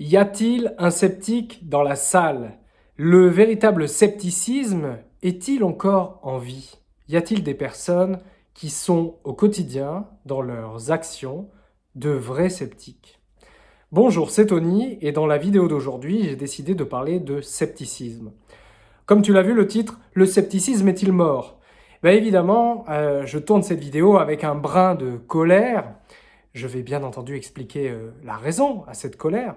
Y a-t-il un sceptique dans la salle? Le véritable scepticisme est-il encore en vie? Y a-t-il des personnes qui sont au quotidien, dans leurs actions, de vrais sceptiques? Bonjour, c'est Tony et dans la vidéo d'aujourd'hui, j'ai décidé de parler de scepticisme. Comme tu l'as vu le titre, le scepticisme est-il mort? Ben Évidemment, euh, je tourne cette vidéo avec un brin de colère. Je vais bien entendu expliquer euh, la raison à cette colère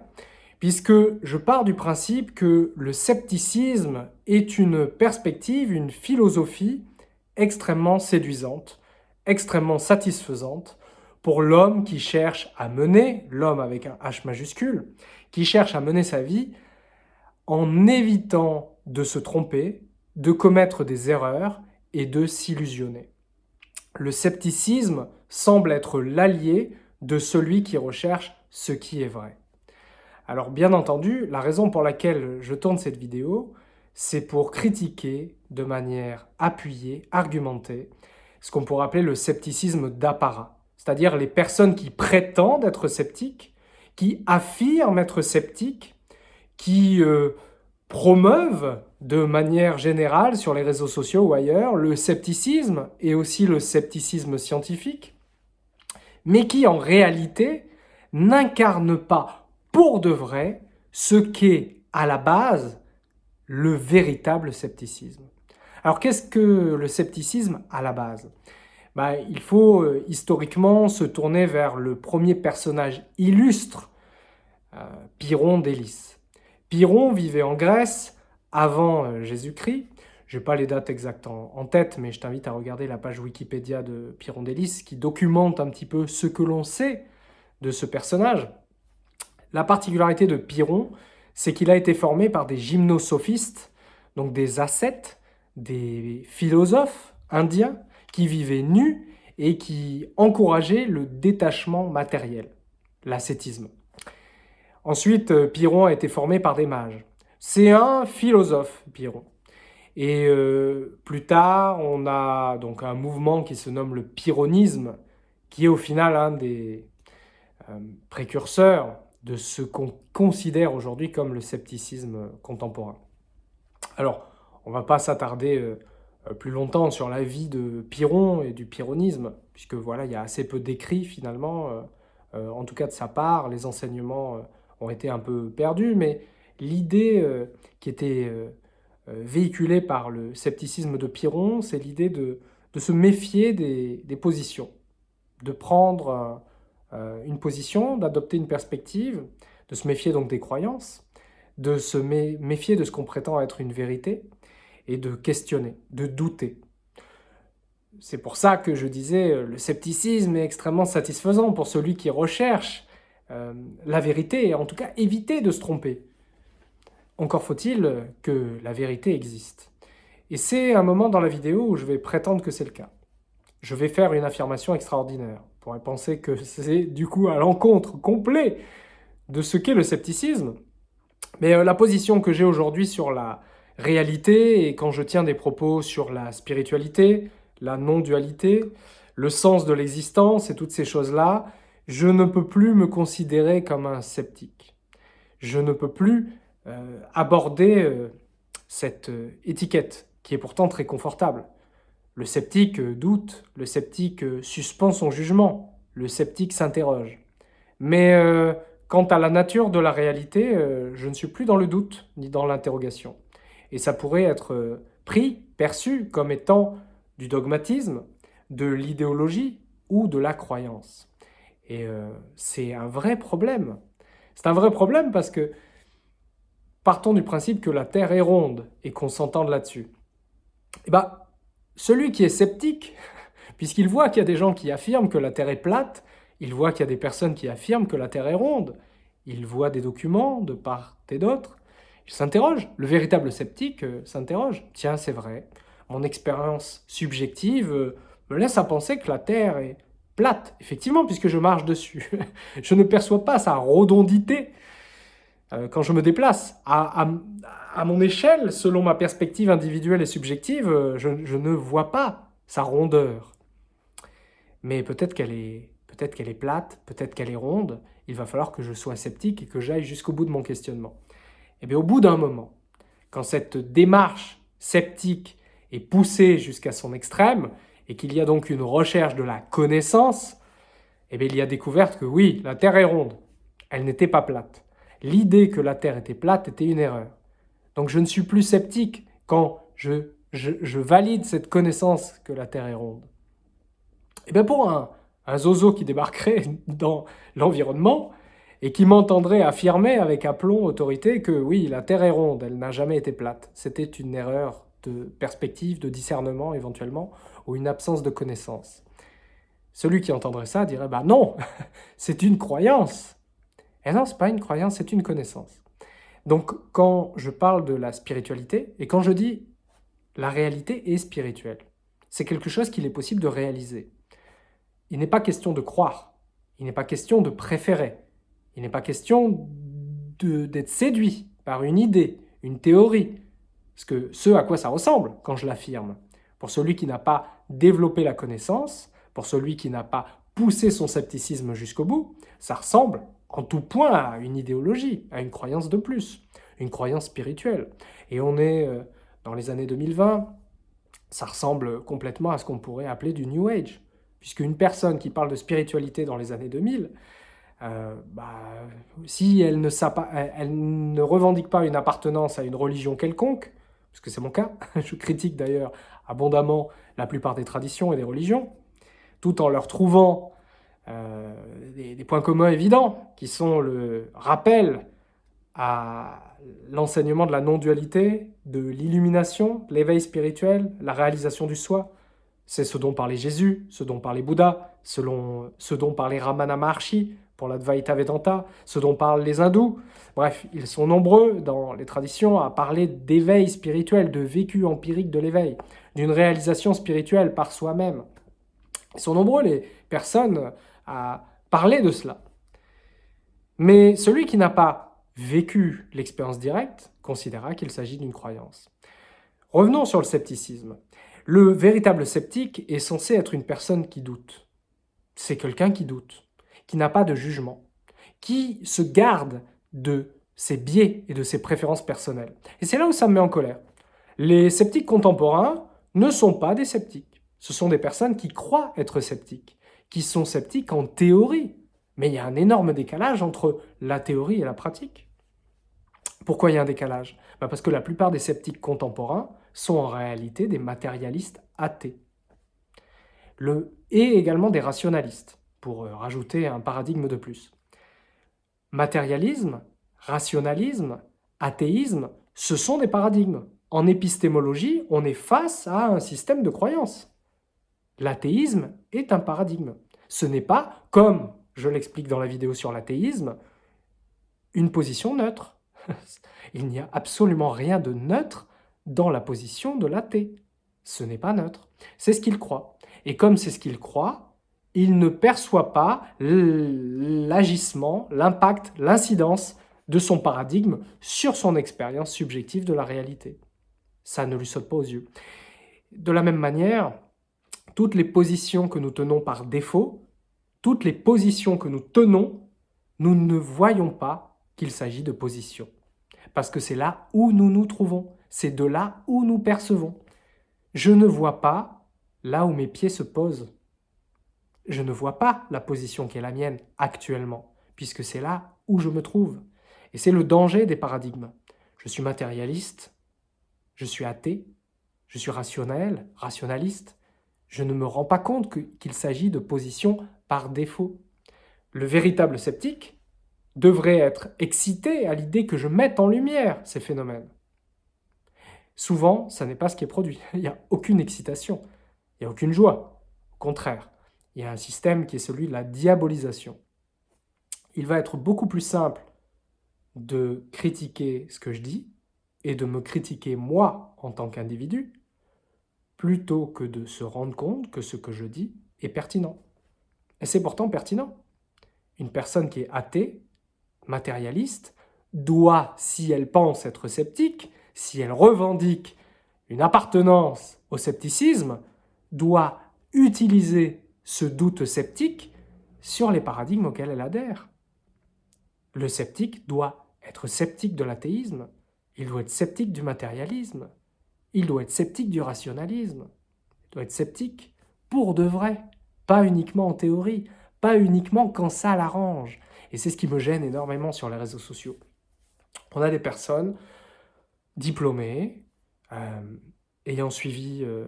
puisque je pars du principe que le scepticisme est une perspective, une philosophie extrêmement séduisante, extrêmement satisfaisante pour l'homme qui cherche à mener, l'homme avec un H majuscule, qui cherche à mener sa vie en évitant de se tromper, de commettre des erreurs et de s'illusionner. Le scepticisme semble être l'allié de celui qui recherche ce qui est vrai. Alors bien entendu, la raison pour laquelle je tourne cette vidéo, c'est pour critiquer de manière appuyée, argumentée, ce qu'on pourrait appeler le scepticisme d'apparat. C'est-à-dire les personnes qui prétendent être sceptiques, qui affirment être sceptiques, qui euh, promeuvent de manière générale sur les réseaux sociaux ou ailleurs le scepticisme et aussi le scepticisme scientifique, mais qui en réalité n'incarnent pas pour de vrai ce qu'est à la base le véritable scepticisme. Alors qu'est-ce que le scepticisme à la base? Bah, Il faut euh, historiquement se tourner vers le premier personnage illustre, euh, Pyrrhon d'Hélice. Pyrrhon vivait en Grèce avant euh, Jésus-Christ. Je n'ai pas les dates exactes en, en tête, mais je t'invite à regarder la page Wikipédia de Pyrrhon d'Hélice qui documente un petit peu ce que l'on sait de ce personnage. La particularité de Pyrrhon, c'est qu'il a été formé par des gymnosophistes, donc des ascètes, des philosophes indiens qui vivaient nus et qui encourageaient le détachement matériel, l'ascétisme. Ensuite, euh, Pyrrhon a été formé par des mages. C'est un philosophe, Pyrrhon. Et euh, plus tard, on a donc un mouvement qui se nomme le pyrrhonisme, qui est au final un des euh, précurseurs de ce qu'on considère aujourd'hui comme le scepticisme contemporain. Alors, on ne va pas s'attarder euh, euh, plus longtemps sur la vie de Pyrrhon et du pyrrhonisme, puisque voilà, il y a assez peu d'écrits finalement, euh, en tout cas de sa part, les enseignements ont été un peu perdus, mais l'idée qui était véhiculée par le scepticisme de Pyrrhon, c'est l'idée de, se méfier des, positions, de prendre euh, une position, d'adopter une perspective, de se méfier donc des croyances, de se méfier de ce qu'on prétend être une vérité, et de questionner, de douter. C'est pour ça que je disais, euh, le scepticisme est extrêmement satisfaisant pour celui qui recherche euh, la vérité, et en tout cas éviter de se tromper. Encore faut-il que la vérité existe. Et c'est un moment dans la vidéo où je vais prétendre que c'est le cas. Je vais faire une affirmation extraordinaire pourrait penser que c'est du coup à l'encontre complet de ce qu'est le scepticisme. Mais euh, la position que j'ai aujourd'hui sur la réalité, et quand je tiens des propos sur la spiritualité, la non-dualité, le sens de l'existence et toutes ces choses-là, je ne peux plus me considérer comme un sceptique. Je ne peux plus euh, aborder euh, cette étiquette, qui est pourtant très confortable. Le sceptique euh, doute, le sceptique euh, suspend son jugement, le sceptique s'interroge. Mais euh, quant à la nature de la réalité, je ne suis plus dans le doute ni dans l'interrogation. Et ça pourrait être pris, perçu comme étant du dogmatisme, de l'idéologie ou de la croyance. Et c'est un vrai problème. C'est un vrai problème parce que partons du principe que la Terre est ronde et qu'on s'entende là-dessus. Eh ben, celui qui est sceptique, puisqu'il voit qu'il y a des gens qui affirment que la Terre est plate, il voit qu'il y a des personnes qui affirment que la Terre est ronde, il voit des documents de part et d'autre, il s'interroge. Le véritable sceptique euh, s'interroge. Tiens, c'est vrai, mon expérience subjective euh, me laisse à penser que la Terre est plate, effectivement, puisque je marche dessus. je ne perçois pas sa redondité quand je me déplace. À, à mon échelle, selon ma perspective individuelle et subjective, euh, je, ne vois pas sa rondeur. Mais peut-être qu'elle est, peut est plate, peut-être qu'elle est ronde, il va falloir que je sois sceptique et que j'aille jusqu'au bout de mon questionnement. Et eh bien au bout d'un moment, quand cette démarche sceptique est poussée jusqu'à son extrême, et qu'il y a donc une recherche de la connaissance, eh bien, il y a découvert que oui, la Terre est ronde. Elle n'était pas plate. L'idée que la Terre était plate était une erreur. Donc je ne suis plus sceptique quand je, je, valide cette connaissance que la Terre est ronde. Et eh bien pour un, un zozo qui débarquerait dans l'environnement et qui m'entendrait affirmer avec aplomb, autorité, que oui, la Terre est ronde, elle n'a jamais été plate. C'était une erreur de perspective, de discernement éventuellement, ou une absence de connaissance. Celui qui entendrait ça dirait bah non, c'est une croyance. Et non, c'est pas une croyance, c'est une connaissance. Donc quand je parle de la spiritualité et quand je dis la réalité est spirituelle, c'est quelque chose qu'il est possible de réaliser. Il n'est pas question de croire, il n'est pas question de préférer, il n'est pas question d'être séduit par une idée, une théorie, ce, que, ce à quoi ça ressemble quand je l'affirme. Pour celui qui n'a pas développé la connaissance, pour celui qui n'a pas poussé son scepticisme jusqu'au bout, ça ressemble en tout point à une idéologie, à une croyance de plus, une croyance spirituelle. Et on est euh, dans les années 2020, ça ressemble complètement à ce qu'on pourrait appeler du New Age, puisque une personne qui parle de spiritualité dans les années 2000, euh, bah, si elle ne, elle ne revendique pas une appartenance à une religion quelconque, puisque c'est mon cas, je critique d'ailleurs abondamment la plupart des traditions et des religions, tout en leur trouvant euh, des, points communs évidents, qui sont le rappel à l'enseignement de la non-dualité, de l'illumination, l'éveil spirituel, la réalisation du soi. C'est ce dont parlait Jésus, ce dont parlait Bouddha, selon, ce dont parlait Ramana Maharshi pour l'Advaita Vedanta, ce dont parlent les hindous. Bref, ils sont nombreux dans les traditions à parler d'éveil spirituel, de vécu empirique de l'éveil, d'une réalisation spirituelle par soi-même. Ils sont nombreux les personnes à parler de cela. Mais celui qui n'a pas vécu l'expérience directe considérera qu'il s'agit d'une croyance. Revenons sur le scepticisme. Le véritable sceptique est censé être une personne qui doute. C'est quelqu'un qui doute, qui n'a pas de jugement, qui se garde de ses biais et de ses préférences personnelles. Et c'est là où ça me met en colère. Les sceptiques contemporains ne sont pas des sceptiques. Ce sont des personnes qui croient être sceptiques, qui sont sceptiques en théorie. Mais il y a un énorme décalage entre la théorie et la pratique. Pourquoi il y a un décalage? Bah, Parce que la plupart des sceptiques contemporains sont en réalité des matérialistes athées. Le, et également des rationalistes, pour euh, rajouter un paradigme de plus. Matérialisme, rationalisme, athéisme, ce sont des paradigmes. En épistémologie, on est face à un système de croyances. L'athéisme est un paradigme. Ce n'est pas, comme je l'explique dans la vidéo sur l'athéisme, une position neutre. Il n'y a absolument rien de neutre dans la position de l'athée. Ce n'est pas neutre. C'est ce qu'il croit. Et comme c'est ce qu'il croit, il ne perçoit pas l'agissement, l'impact, l'incidence de son paradigme sur son expérience subjective de la réalité. Ça ne lui saute pas aux yeux. De la même manière, toutes les positions que nous tenons par défaut, toutes les positions que nous tenons, nous ne voyons pas qu'il s'agit de positions. Parce que c'est là où nous nous trouvons, c'est de là où nous percevons. Je ne vois pas là où mes pieds se posent je ne vois pas la position qui est la mienne actuellement, puisque c'est là où je me trouve. Et c'est le danger des paradigmes. Je suis matérialiste, je suis athée, je suis rationnel, rationaliste. Je ne me rends pas compte qu'il s'agit de positions par défaut. Le véritable sceptique devrait être excité à l'idée que je mette en lumière ces phénomènes. Souvent, ça n'est pas ce qui est produit. Il n'y a aucune excitation, il n'y a aucune joie. Au contraire, il y a un système qui est celui de la diabolisation. Il va être beaucoup plus simple de critiquer ce que je dis et de me critiquer moi en tant qu'individu, plutôt que de se rendre compte que ce que je dis est pertinent. Et c'est pourtant pertinent. Une personne qui est athée, matérialiste, doit, si elle pense être sceptique, si elle revendique une appartenance au scepticisme, doit utiliser ce doute sceptique sur les paradigmes auxquels elle adhère. Le sceptique doit être sceptique de l'athéisme, il doit être sceptique du matérialisme, il doit être sceptique du rationalisme, il doit être sceptique pour de vrai, pas uniquement en théorie, pas uniquement quand ça l'arrange. Et c'est ce qui me gêne énormément sur les réseaux sociaux. On a des personnes diplômées, euh, ayant suivi euh,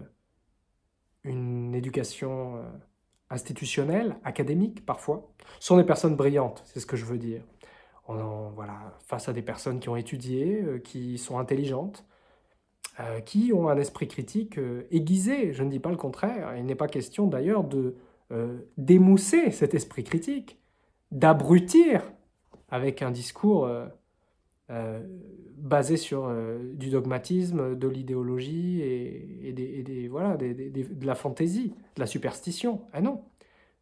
une éducation euh, institutionnelle, académique parfois, sont des personnes brillantes, c'est ce que je veux dire. On, voilà, face à des personnes qui ont étudié, qui sont intelligentes, qui ont un esprit critique aiguisé, je ne dis pas le contraire, il n'est pas question d'ailleurs de d'émousser cet esprit critique, d'abrutir avec un discours euh, basé sur euh, du dogmatisme, de l'idéologie et, des, voilà, de la fantaisie, de la superstition. Ah non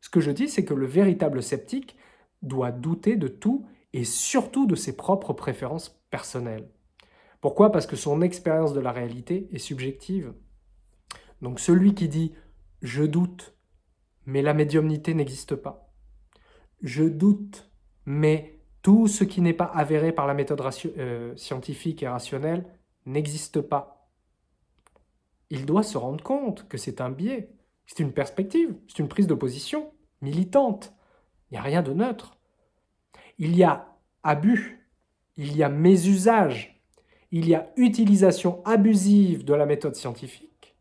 Ce que je dis, c'est que le véritable sceptique doit douter de tout et surtout de ses propres préférences personnelles. Pourquoi? Parce que son expérience de la réalité est subjective. Donc celui qui dit « je doute, mais la médiumnité n'existe pas »,« je doute, mais tout ce qui n'est pas avéré par la méthode euh, scientifique et rationnelle n'existe pas. Il doit se rendre compte que c'est un biais, c'est une perspective, c'est une prise de position militante. Il n'y a rien de neutre. Il y a abus, il y a mésusage, il y a utilisation abusive de la méthode scientifique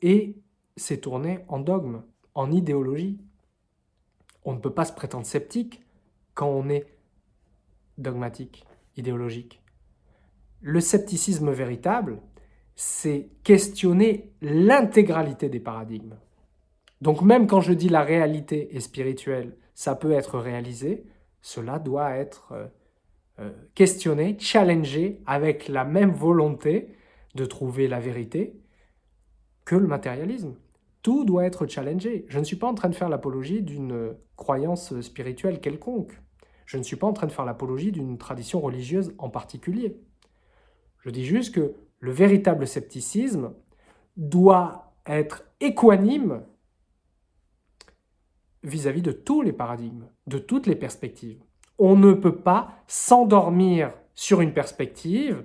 et c'est tourné en dogme, en idéologie. On ne peut pas se prétendre sceptique quand on est dogmatique, idéologique. Le scepticisme véritable, c'est questionner l'intégralité des paradigmes. Donc même quand je dis la réalité est spirituelle, ça peut être réalisé, cela doit être euh, questionné, challengé avec la même volonté de trouver la vérité que le matérialisme. Tout doit être challengé. Je ne suis pas en train de faire l'apologie d'une croyance spirituelle quelconque. Je ne suis pas en train de faire l'apologie d'une tradition religieuse en particulier. Je dis juste que le véritable scepticisme doit être équanime vis-à-vis -vis de tous les paradigmes, de toutes les perspectives. On ne peut pas s'endormir sur une perspective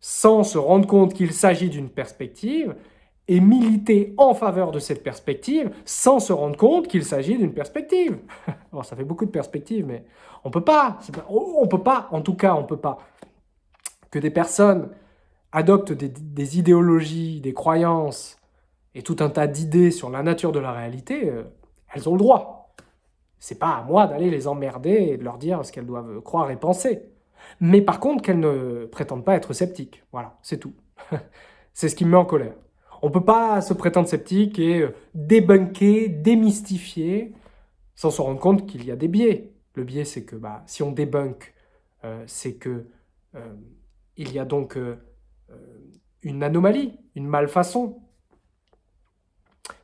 sans se rendre compte qu'il s'agit d'une perspective et militer en faveur de cette perspective sans se rendre compte qu'il s'agit d'une perspective. Alors ça fait beaucoup de perspectives, mais on peut pas, on peut pas, en tout cas on peut pas, que des personnes adoptent des, idéologies, des croyances et tout un tas d'idées sur la nature de la réalité, euh, elles ont le droit. C'est pas à moi d'aller les emmerder et de leur dire ce qu'elles doivent croire et penser. Mais par contre qu'elles ne prétendent pas être sceptiques. Voilà, c'est tout. c'est ce qui me met en colère. On peut pas se prétendre sceptique et euh, débunker, démystifier, sans se rendre compte qu'il y a des biais. Le biais, c'est que bah, si on débunk, euh, c'est que euh, il y a donc une anomalie, une malfaçon.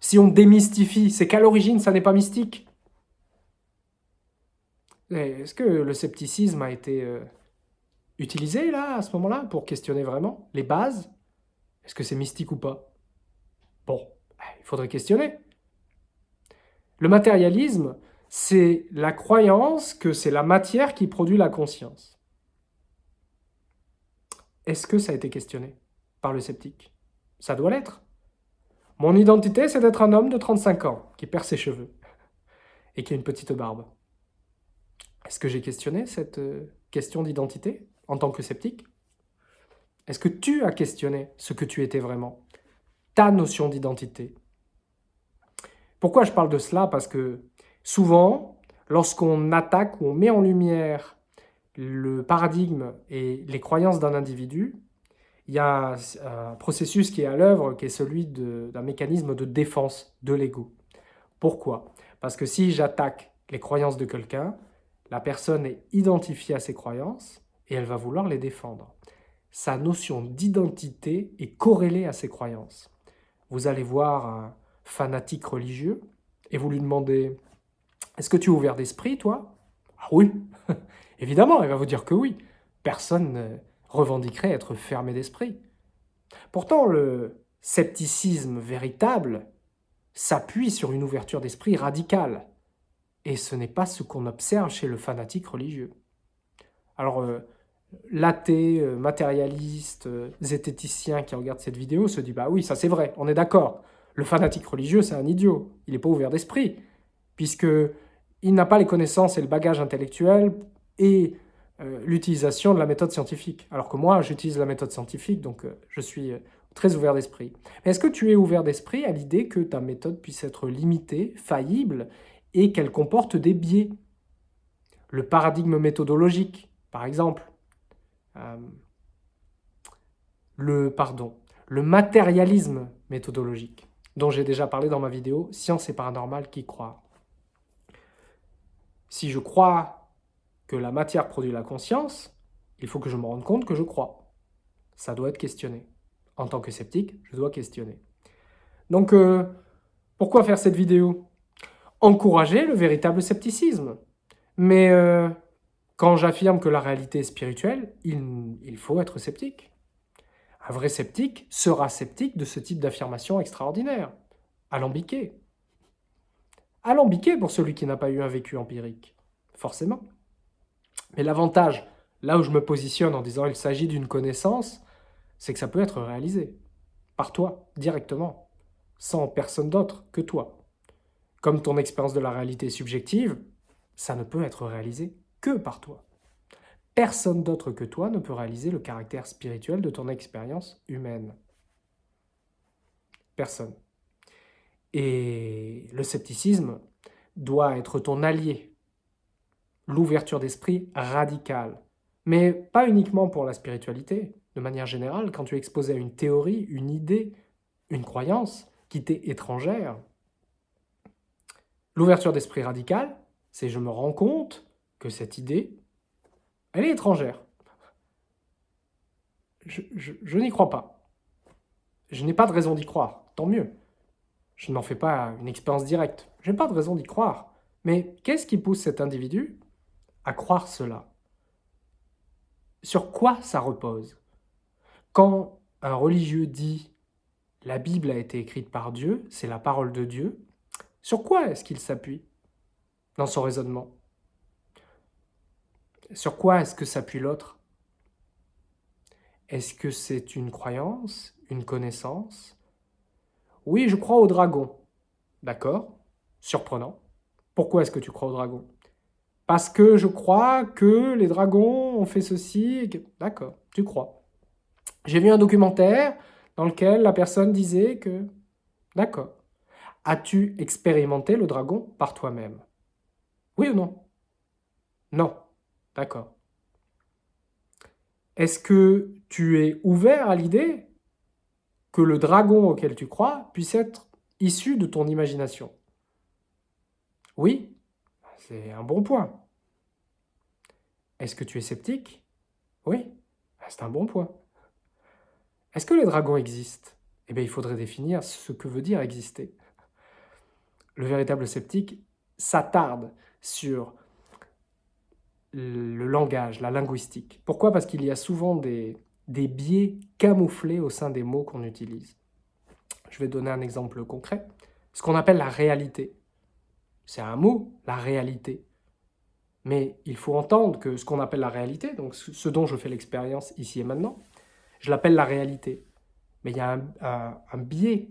Si on démystifie, c'est qu'à l'origine, ça n'est pas mystique. Est-ce que le scepticisme a été utilisé, là, à ce moment-là, pour questionner vraiment les bases? Est-ce que c'est mystique ou pas? Bon, ben, il faudrait questionner. Le matérialisme, c'est la croyance que c'est la matière qui produit la conscience. Est-ce que ça a été questionné par le sceptique? Ça doit l'être. Mon identité, c'est d'être un homme de 35 ans, qui perd ses cheveux, et qui a une petite barbe. Est-ce que j'ai questionné cette euh, question d'identité en tant que sceptique? Est-ce que tu as questionné ce que tu étais vraiment? Ta notion d'identité? Pourquoi je parle de cela? Parce que souvent, lorsqu'on attaque ou on met en lumière le paradigme et les croyances d'un individu, il y a un processus qui est à l'œuvre, qui est celui d'un mécanisme de défense de l'ego. Pourquoi? Parce que si j'attaque les croyances de quelqu'un, la personne est identifiée à ses croyances et elle va vouloir les défendre. Sa notion d'identité est corrélée à ses croyances vous allez voir un fanatique religieux et vous lui demandez « Est-ce que tu es ouvert d'esprit, toi ?» Ah oui Évidemment, il va vous dire que oui. Personne ne revendiquerait être fermé d'esprit. Pourtant, le scepticisme véritable s'appuie sur une ouverture d'esprit radicale. Et ce n'est pas ce qu'on observe chez le fanatique religieux. Alors, euh, l'athée, euh, matérialiste, euh, zététicien qui regarde cette vidéo se dit « Bah oui, ça c'est vrai, on est d'accord. Le fanatique religieux, c'est un idiot. Il n'est pas ouvert d'esprit, puisque il n'a pas les connaissances et le bagage intellectuel et euh, l'utilisation de la méthode scientifique. Alors que moi, j'utilise la méthode scientifique, donc je suis très ouvert d'esprit. Est-ce que tu es ouvert d'esprit à l'idée que ta méthode puisse être limitée, faillible, et qu'elle comporte des biais Le paradigme méthodologique, par exemple. le, pardon, le matérialisme méthodologique, dont j'ai déjà parlé dans ma vidéo « Science et paranormal qui croit ». Si je crois que la matière produit la conscience, il faut que je me rende compte que je crois. Ça doit être questionné. En tant que sceptique, je dois questionner. Donc, euh, pourquoi faire cette vidéo? Encourager le véritable scepticisme. Mais euh, quand j'affirme que la réalité est spirituelle, il, faut être sceptique. Un vrai sceptique sera sceptique de ce type d'affirmation extraordinaire, alambiqué. Alambiqué pour celui qui n'a pas eu un vécu empirique, forcément. Mais l'avantage, là où je me positionne en disant il s'agit d'une connaissance, c'est que ça peut être réalisé par toi, directement, sans personne d'autre que toi. Comme ton expérience de la réalité subjective, ça ne peut être réalisé que par toi. Personne d'autre que toi ne peut réaliser le caractère spirituel de ton expérience humaine. Personne. Et le scepticisme doit être ton allié l'ouverture d'esprit radicale. Mais pas uniquement pour la spiritualité. De manière générale, quand tu es exposé à une théorie, une idée, une croyance qui t'est étrangère, l'ouverture d'esprit radicale, c'est je me rends compte que cette idée, elle est étrangère. Je, je n'y crois pas. Je n'ai pas de raison d'y croire, tant mieux. Je n'en fais pas une expérience directe. Je n'ai pas de raison d'y croire. Mais qu'est-ce qui pousse cet individu à croire cela? Sur quoi ça repose? Quand un religieux dit « la Bible a été écrite par Dieu, c'est la parole de Dieu », sur quoi est-ce qu'il s'appuie dans son raisonnement? Sur quoi est-ce que s'appuie l'autre? Est-ce que c'est une croyance, une connaissance? Oui, je crois au dragon. D'accord? Surprenant. Pourquoi est-ce que tu crois au dragon? Parce que je crois que les dragons ont fait ceci. D'accord, tu crois. J'ai vu un documentaire dans lequel la personne disait que... D'accord. As-tu expérimenté le dragon par toi-même? Oui ou non? Non. D'accord. Est-ce que tu es ouvert à l'idée que le dragon auquel tu crois puisse être issu de ton imagination? Oui c'est un bon point. Est-ce que tu es sceptique? Oui, c'est un bon point. Est-ce que les dragons existent? Eh bien, il faudrait définir ce que veut dire exister. Le véritable sceptique s'attarde sur le langage, la linguistique. Pourquoi? Parce qu'il y a souvent des, biais camouflés au sein des mots qu'on utilise. Je vais donner un exemple concret. Ce qu'on appelle la réalité. C'est un mot, la réalité. Mais il faut entendre que ce qu'on appelle la réalité, donc ce dont je fais l'expérience ici et maintenant, je l'appelle la réalité. Mais il y a un, biais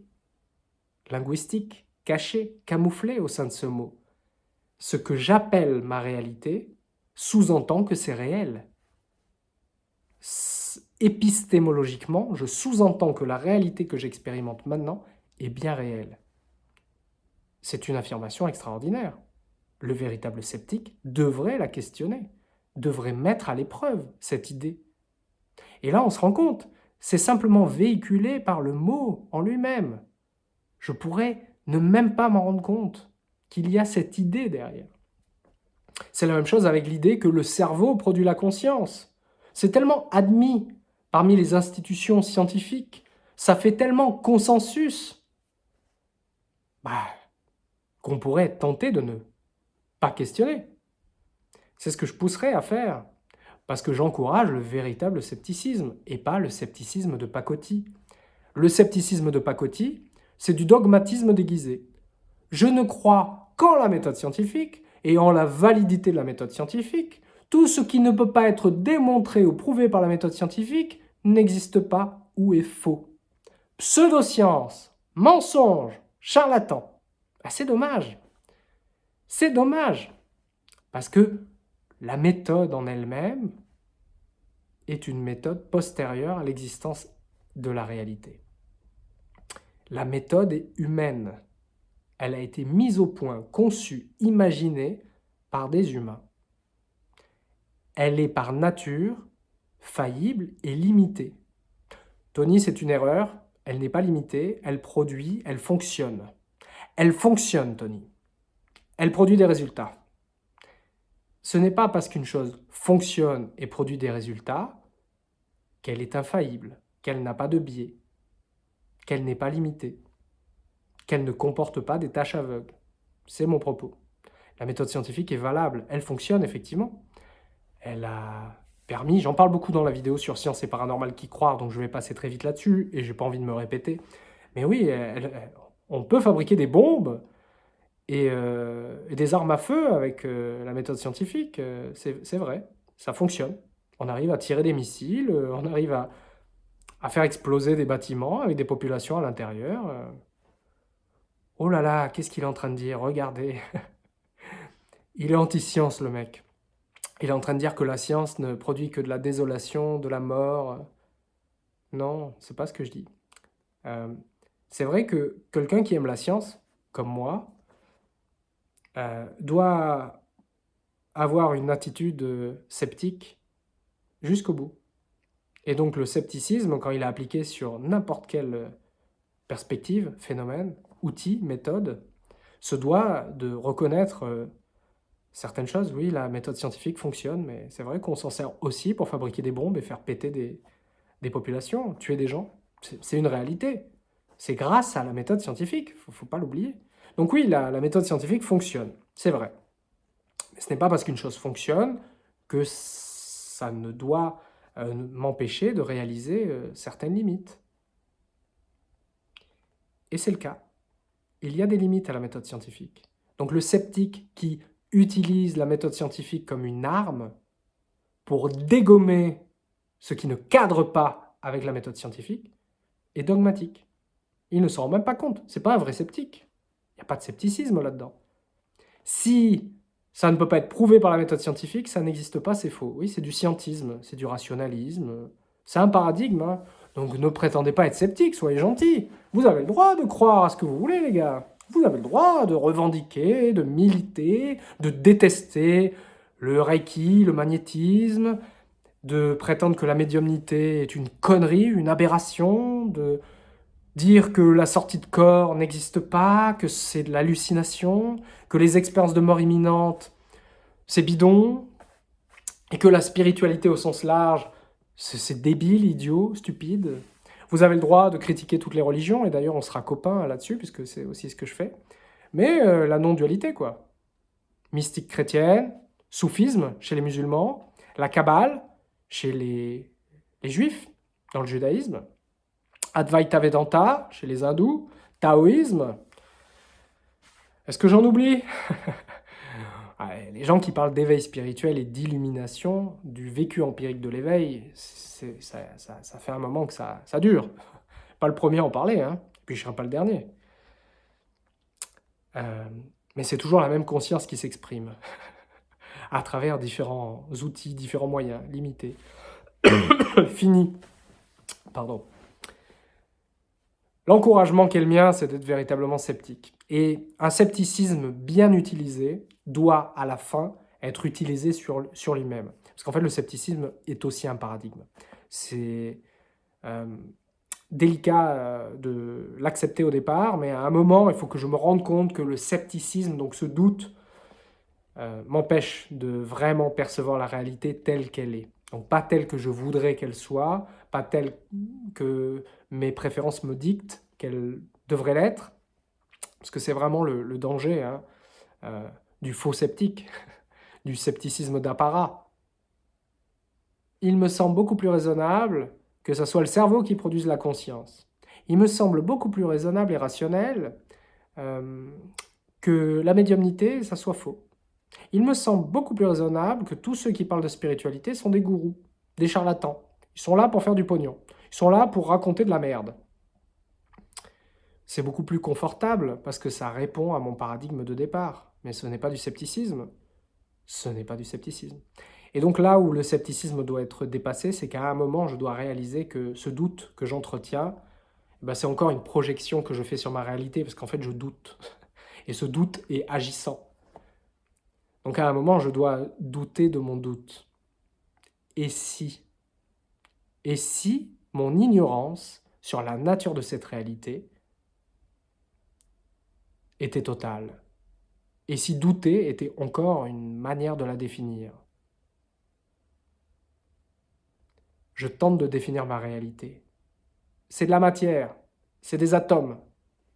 linguistique caché, camouflé au sein de ce mot. Ce que j'appelle ma réalité sous-entend que c'est réel. Épistémologiquement, je sous-entends que la réalité que j'expérimente maintenant est bien réelle. C'est une affirmation extraordinaire. Le véritable sceptique devrait la questionner, devrait mettre à l'épreuve cette idée. Et là, on se rend compte, c'est simplement véhiculé par le mot en lui-même. Je pourrais ne même pas m'en rendre compte qu'il y a cette idée derrière. C'est la même chose avec l'idée que le cerveau produit la conscience. C'est tellement admis parmi les institutions scientifiques, ça fait tellement consensus. Bah, qu'on pourrait tenter de ne pas questionner. C'est ce que je pousserais à faire, parce que j'encourage le véritable scepticisme, et pas le scepticisme de pacotille. Le scepticisme de pacotille, c'est du dogmatisme déguisé. Je ne crois qu'en la méthode scientifique, ayant la validité de la méthode scientifique, tout ce qui ne peut pas être démontré ou prouvé par la méthode scientifique n'existe pas ou est faux. Pseudoscience, mensonge, charlatan. Ah, c'est dommage. C'est dommage. Parce que la méthode en elle-même est une méthode postérieure à l'existence de la réalité. La méthode est humaine. Elle a été mise au point, conçue, imaginée par des humains. Elle est par nature faillible et limitée. Tony, c'est une erreur, elle n'est pas limitée, elle produit, elle fonctionne. Elle fonctionne, Tony. Elle produit des résultats. Ce n'est pas parce qu'une chose fonctionne et produit des résultats qu'elle est infaillible, qu'elle n'a pas de biais, qu'elle n'est pas limitée, qu'elle ne comporte pas des tâches aveugles. C'est mon propos. La méthode scientifique est valable, elle fonctionne effectivement. Elle a permis, j'en parle beaucoup dans la vidéo sur Science et Paranormal qui croire, donc je vais passer très vite là-dessus, et j'ai pas envie de me répéter. Mais oui, on peut fabriquer des bombes euh, et, des armes à feu avec euh, la méthode scientifique, euh, c'est vrai, ça fonctionne. On arrive à tirer des missiles, on arrive à, à faire exploser des bâtiments avec des populations à l'intérieur. Oh là là, qu'est-ce qu'il est en train de dire Regardez. Il est anti-science, le mec. Il est en train de dire que la science ne produit que de la désolation, de la mort. Non, c'est pas ce que je dis. Euh, c'est vrai que quelqu'un qui aime la science, comme moi, euh, doit avoir une attitude sceptique jusqu'au bout. Et donc le scepticisme, quand il est appliqué sur n'importe quelle perspective, phénomène, outil, méthode, se doit de reconnaître euh, certaines choses. Oui, la méthode scientifique fonctionne, mais c'est vrai qu'on s'en sert aussi pour fabriquer des bombes et faire péter des, populations, tuer des gens. C'est une réalité. C'est grâce à la méthode scientifique, il ne faut pas l'oublier. Donc oui, la, méthode scientifique fonctionne, c'est vrai. Mais ce n'est pas parce qu'une chose fonctionne que ça ne doit euh, m'empêcher de réaliser euh, certaines limites. Et c'est le cas. Il y a des limites à la méthode scientifique. Donc le sceptique qui utilise la méthode scientifique comme une arme pour dégommer ce qui ne cadre pas avec la méthode scientifique est dogmatique. Il ne s'en rend même pas compte. C'est pas un vrai sceptique. Il n'y a pas de scepticisme là-dedans. Si ça ne peut pas être prouvé par la méthode scientifique, ça n'existe pas, c'est faux. Oui, c'est du scientisme, c'est du rationalisme. C'est un paradigme. Hein. Donc ne prétendez pas être sceptique, soyez gentils. Vous avez le droit de croire à ce que vous voulez, les gars. Vous avez le droit de revendiquer, de militer, de détester le reiki, le magnétisme, de prétendre que la médiumnité est une connerie, une aberration, de dire que la sortie de corps n'existe pas, que c'est de l'hallucination, que les expériences de mort imminente, c'est bidon, et que la spiritualité au sens large, c'est débile, idiot, stupide. Vous avez le droit de critiquer toutes les religions, et d'ailleurs on sera copains là-dessus, puisque c'est aussi ce que je fais. Mais euh, la non-dualité, quoi. Mystique chrétienne, soufisme chez les musulmans, la Kabbale chez les, les juifs, dans le judaïsme, Advaita Vedanta chez les hindous, taoïsme. Est-ce que j'en oublie? Les gens qui parlent d'éveil spirituel et d'illumination, du vécu empirique de l'éveil, ça, fait un moment que ça, dure. Pas le premier à en parler, hein, puis je ne serai pas le dernier. Euh, mais c'est toujours la même conscience qui s'exprime, à travers différents outils, différents moyens, limités. Fini. Pardon. L'encouragement qu'est le mien, c'est d'être véritablement sceptique. Et un scepticisme bien utilisé doit, à la fin, être utilisé sur, sur lui-même. Parce qu'en fait, le scepticisme est aussi un paradigme. C'est euh, délicat euh, de l'accepter au départ, mais à un moment, il faut que je me rende compte que le scepticisme, donc ce doute, euh, m'empêche de vraiment percevoir la réalité telle qu'elle est. Donc pas telle que je voudrais qu'elle soit, pas telle que mes préférences me dictent qu'elle devrait l'être, parce que c'est vraiment le, danger hein, euh, du faux sceptique, du scepticisme d'apparat. Il me semble beaucoup plus raisonnable que ce soit le cerveau qui produise la conscience. Il me semble beaucoup plus raisonnable et rationnel euh, que la médiumnité, ça soit faux. Il me semble beaucoup plus raisonnable que tous ceux qui parlent de spiritualité sont des gourous, des charlatans. Ils sont là pour faire du pognon. Ils sont là pour raconter de la merde. C'est beaucoup plus confortable parce que ça répond à mon paradigme de départ. Mais ce n'est pas du scepticisme. Ce n'est pas du scepticisme. Et donc là où le scepticisme doit être dépassé, c'est qu'à un moment, je dois réaliser que ce doute que j'entretiens, ben c'est encore une projection que je fais sur ma réalité, parce qu'en fait, je doute. Et ce doute est agissant. Donc à un moment, je dois douter de mon doute. Et si? Et si mon ignorance sur la nature de cette réalité était totale Et si douter était encore une manière de la définir Je tente de définir ma réalité. C'est de la matière, c'est des atomes,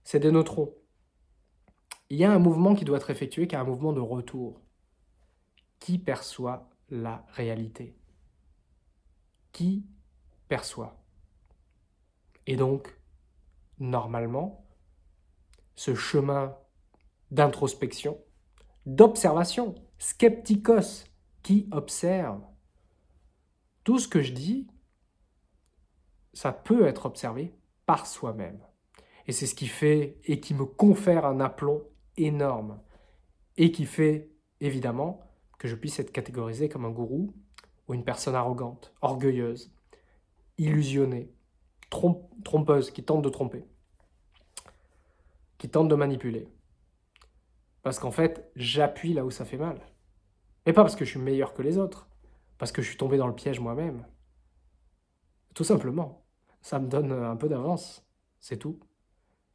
c'est des neutrons. Il y a un mouvement qui doit être effectué, qui est un mouvement de retour. Qui perçoit la réalité? Qui perçoit? Et donc, normalement, ce chemin d'introspection, d'observation, skeptikos, qui observe, tout ce que je dis, ça peut être observé par soi-même. Et c'est ce qui fait et qui me confère un aplomb énorme. Et qui fait, évidemment, que je puisse être catégorisé comme un gourou ou une personne arrogante, orgueilleuse, illusionnée, trompeuse, qui tente de tromper, qui tente de manipuler. Parce qu'en fait, j'appuie là où ça fait mal. Et pas parce que je suis meilleur que les autres, parce que je suis tombé dans le piège moi-même. Tout simplement ça me donne un peu d'avance, c'est tout.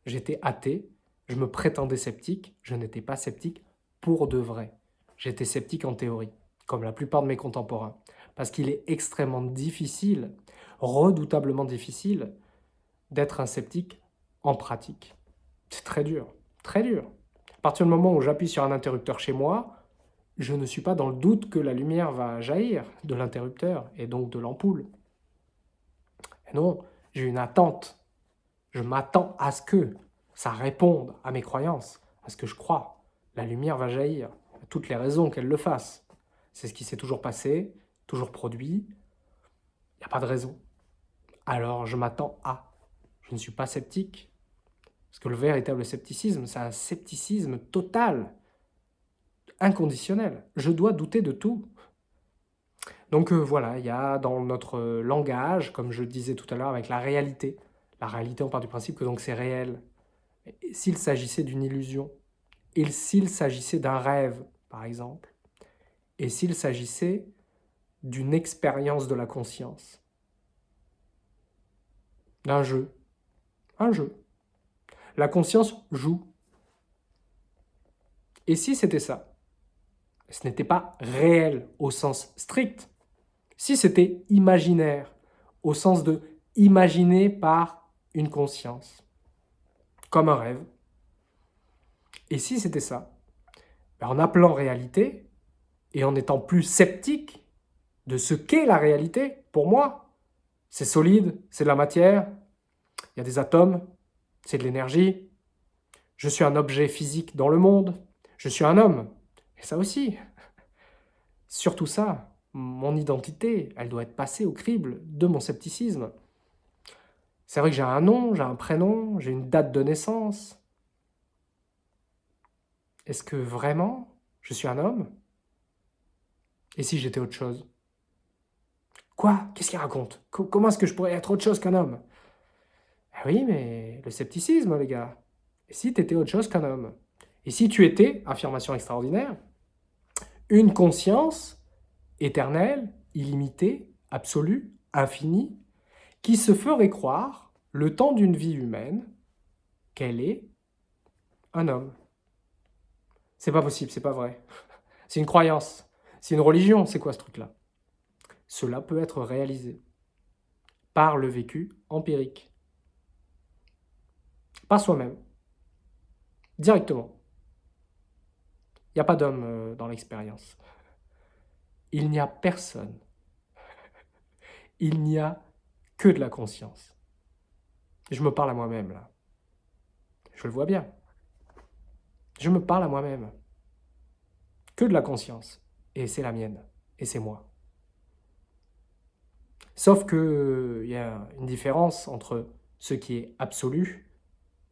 J'étais athée, je me prétendais sceptique, je n'étais pas sceptique pour de vrai. J'étais sceptique en théorie, comme la plupart de mes contemporains, parce qu'il est extrêmement difficile, redoutablement difficile, d'être un sceptique en pratique. C'est très dur, très dur. À partir du moment où j'appuie sur un interrupteur chez moi, je ne suis pas dans le doute que la lumière va jaillir de l'interrupteur et donc de l'ampoule. Non, j'ai une attente. Je m'attends à ce que ça réponde à mes croyances, à ce que je crois. La lumière va jaillir, à toutes les raisons qu'elle le fasse. C'est ce qui s'est toujours passé, toujours produit. Il n'y a pas de raison. Alors je m'attends à. Je ne suis pas sceptique. Parce que le véritable scepticisme, c'est un scepticisme total, inconditionnel. Je dois douter de tout. Donc euh, voilà, il y a dans notre langage, comme je disais tout à l'heure, avec la réalité. La réalité, on part du principe que donc c'est réel. S'il s'agissait d'une illusion, et s'il s'agissait d'un rêve, par exemple, et s'il s'agissait d'une expérience de la conscience, d'un jeu, un jeu. La conscience joue. Et si c'était ça? Ce n'était pas réel au sens strict, si c'était imaginaire, au sens de imaginer par une conscience, comme un rêve, et si c'était ça, ben, en appelant réalité et en étant plus sceptique de ce qu'est la réalité, pour moi, c'est solide, c'est de la matière, il y a des atomes, c'est de l'énergie, je suis un objet physique dans le monde, je suis un homme, et ça aussi. Surtout ça, mon identité, elle doit être passée au crible de mon scepticisme. C'est vrai que j'ai un nom, j'ai un prénom, j'ai une date de naissance. Est-ce que vraiment je suis un homme? Et si j'étais autre chose? Quoi? Qu'est-ce qu'il raconte? Comment est-ce que je pourrais être autre chose qu'un homme? Ah Oui, mais le scepticisme, les gars. Et si tu étais autre chose qu'un homme? Et si tu étais, affirmation extraordinaire, une conscience éternel, illimité, absolu, infini, qui se ferait croire, le temps d'une vie humaine, qu'elle est un homme? C'est pas possible, c'est pas vrai. C'est une croyance, c'est une religion, c'est quoi ce truc-là? Cela peut être réalisé par le vécu empirique, par soi-même, directement. Il n'y a pas d'homme euh, dans l'expérience il n'y a personne. Il n'y a que de la conscience. Je me parle à moi-même, là. Je le vois bien. Je me parle à moi-même. que de la conscience. Et c'est la mienne. Et c'est moi. Sauf qu'il y a une différence entre ce qui est absolu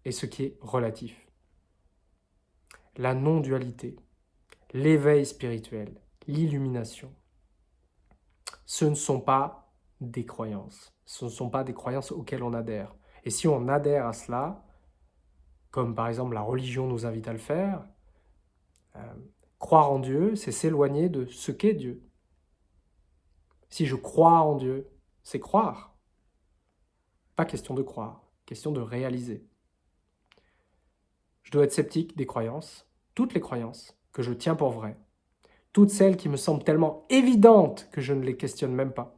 et ce qui est relatif. La non-dualité, l'éveil spirituel, l'illumination, ce ne sont pas des croyances. Ce ne sont pas des croyances auxquelles on adhère. Et si on adhère à cela, comme par exemple la religion nous invite à le faire, euh, croire en Dieu, c'est s'éloigner de ce qu'est Dieu. Si je crois en Dieu, c'est croire. Pas question de croire, question de réaliser. Je dois être sceptique des croyances, toutes les croyances que je tiens pour vraies, toutes celles qui me semblent tellement évidentes que je ne les questionne même pas.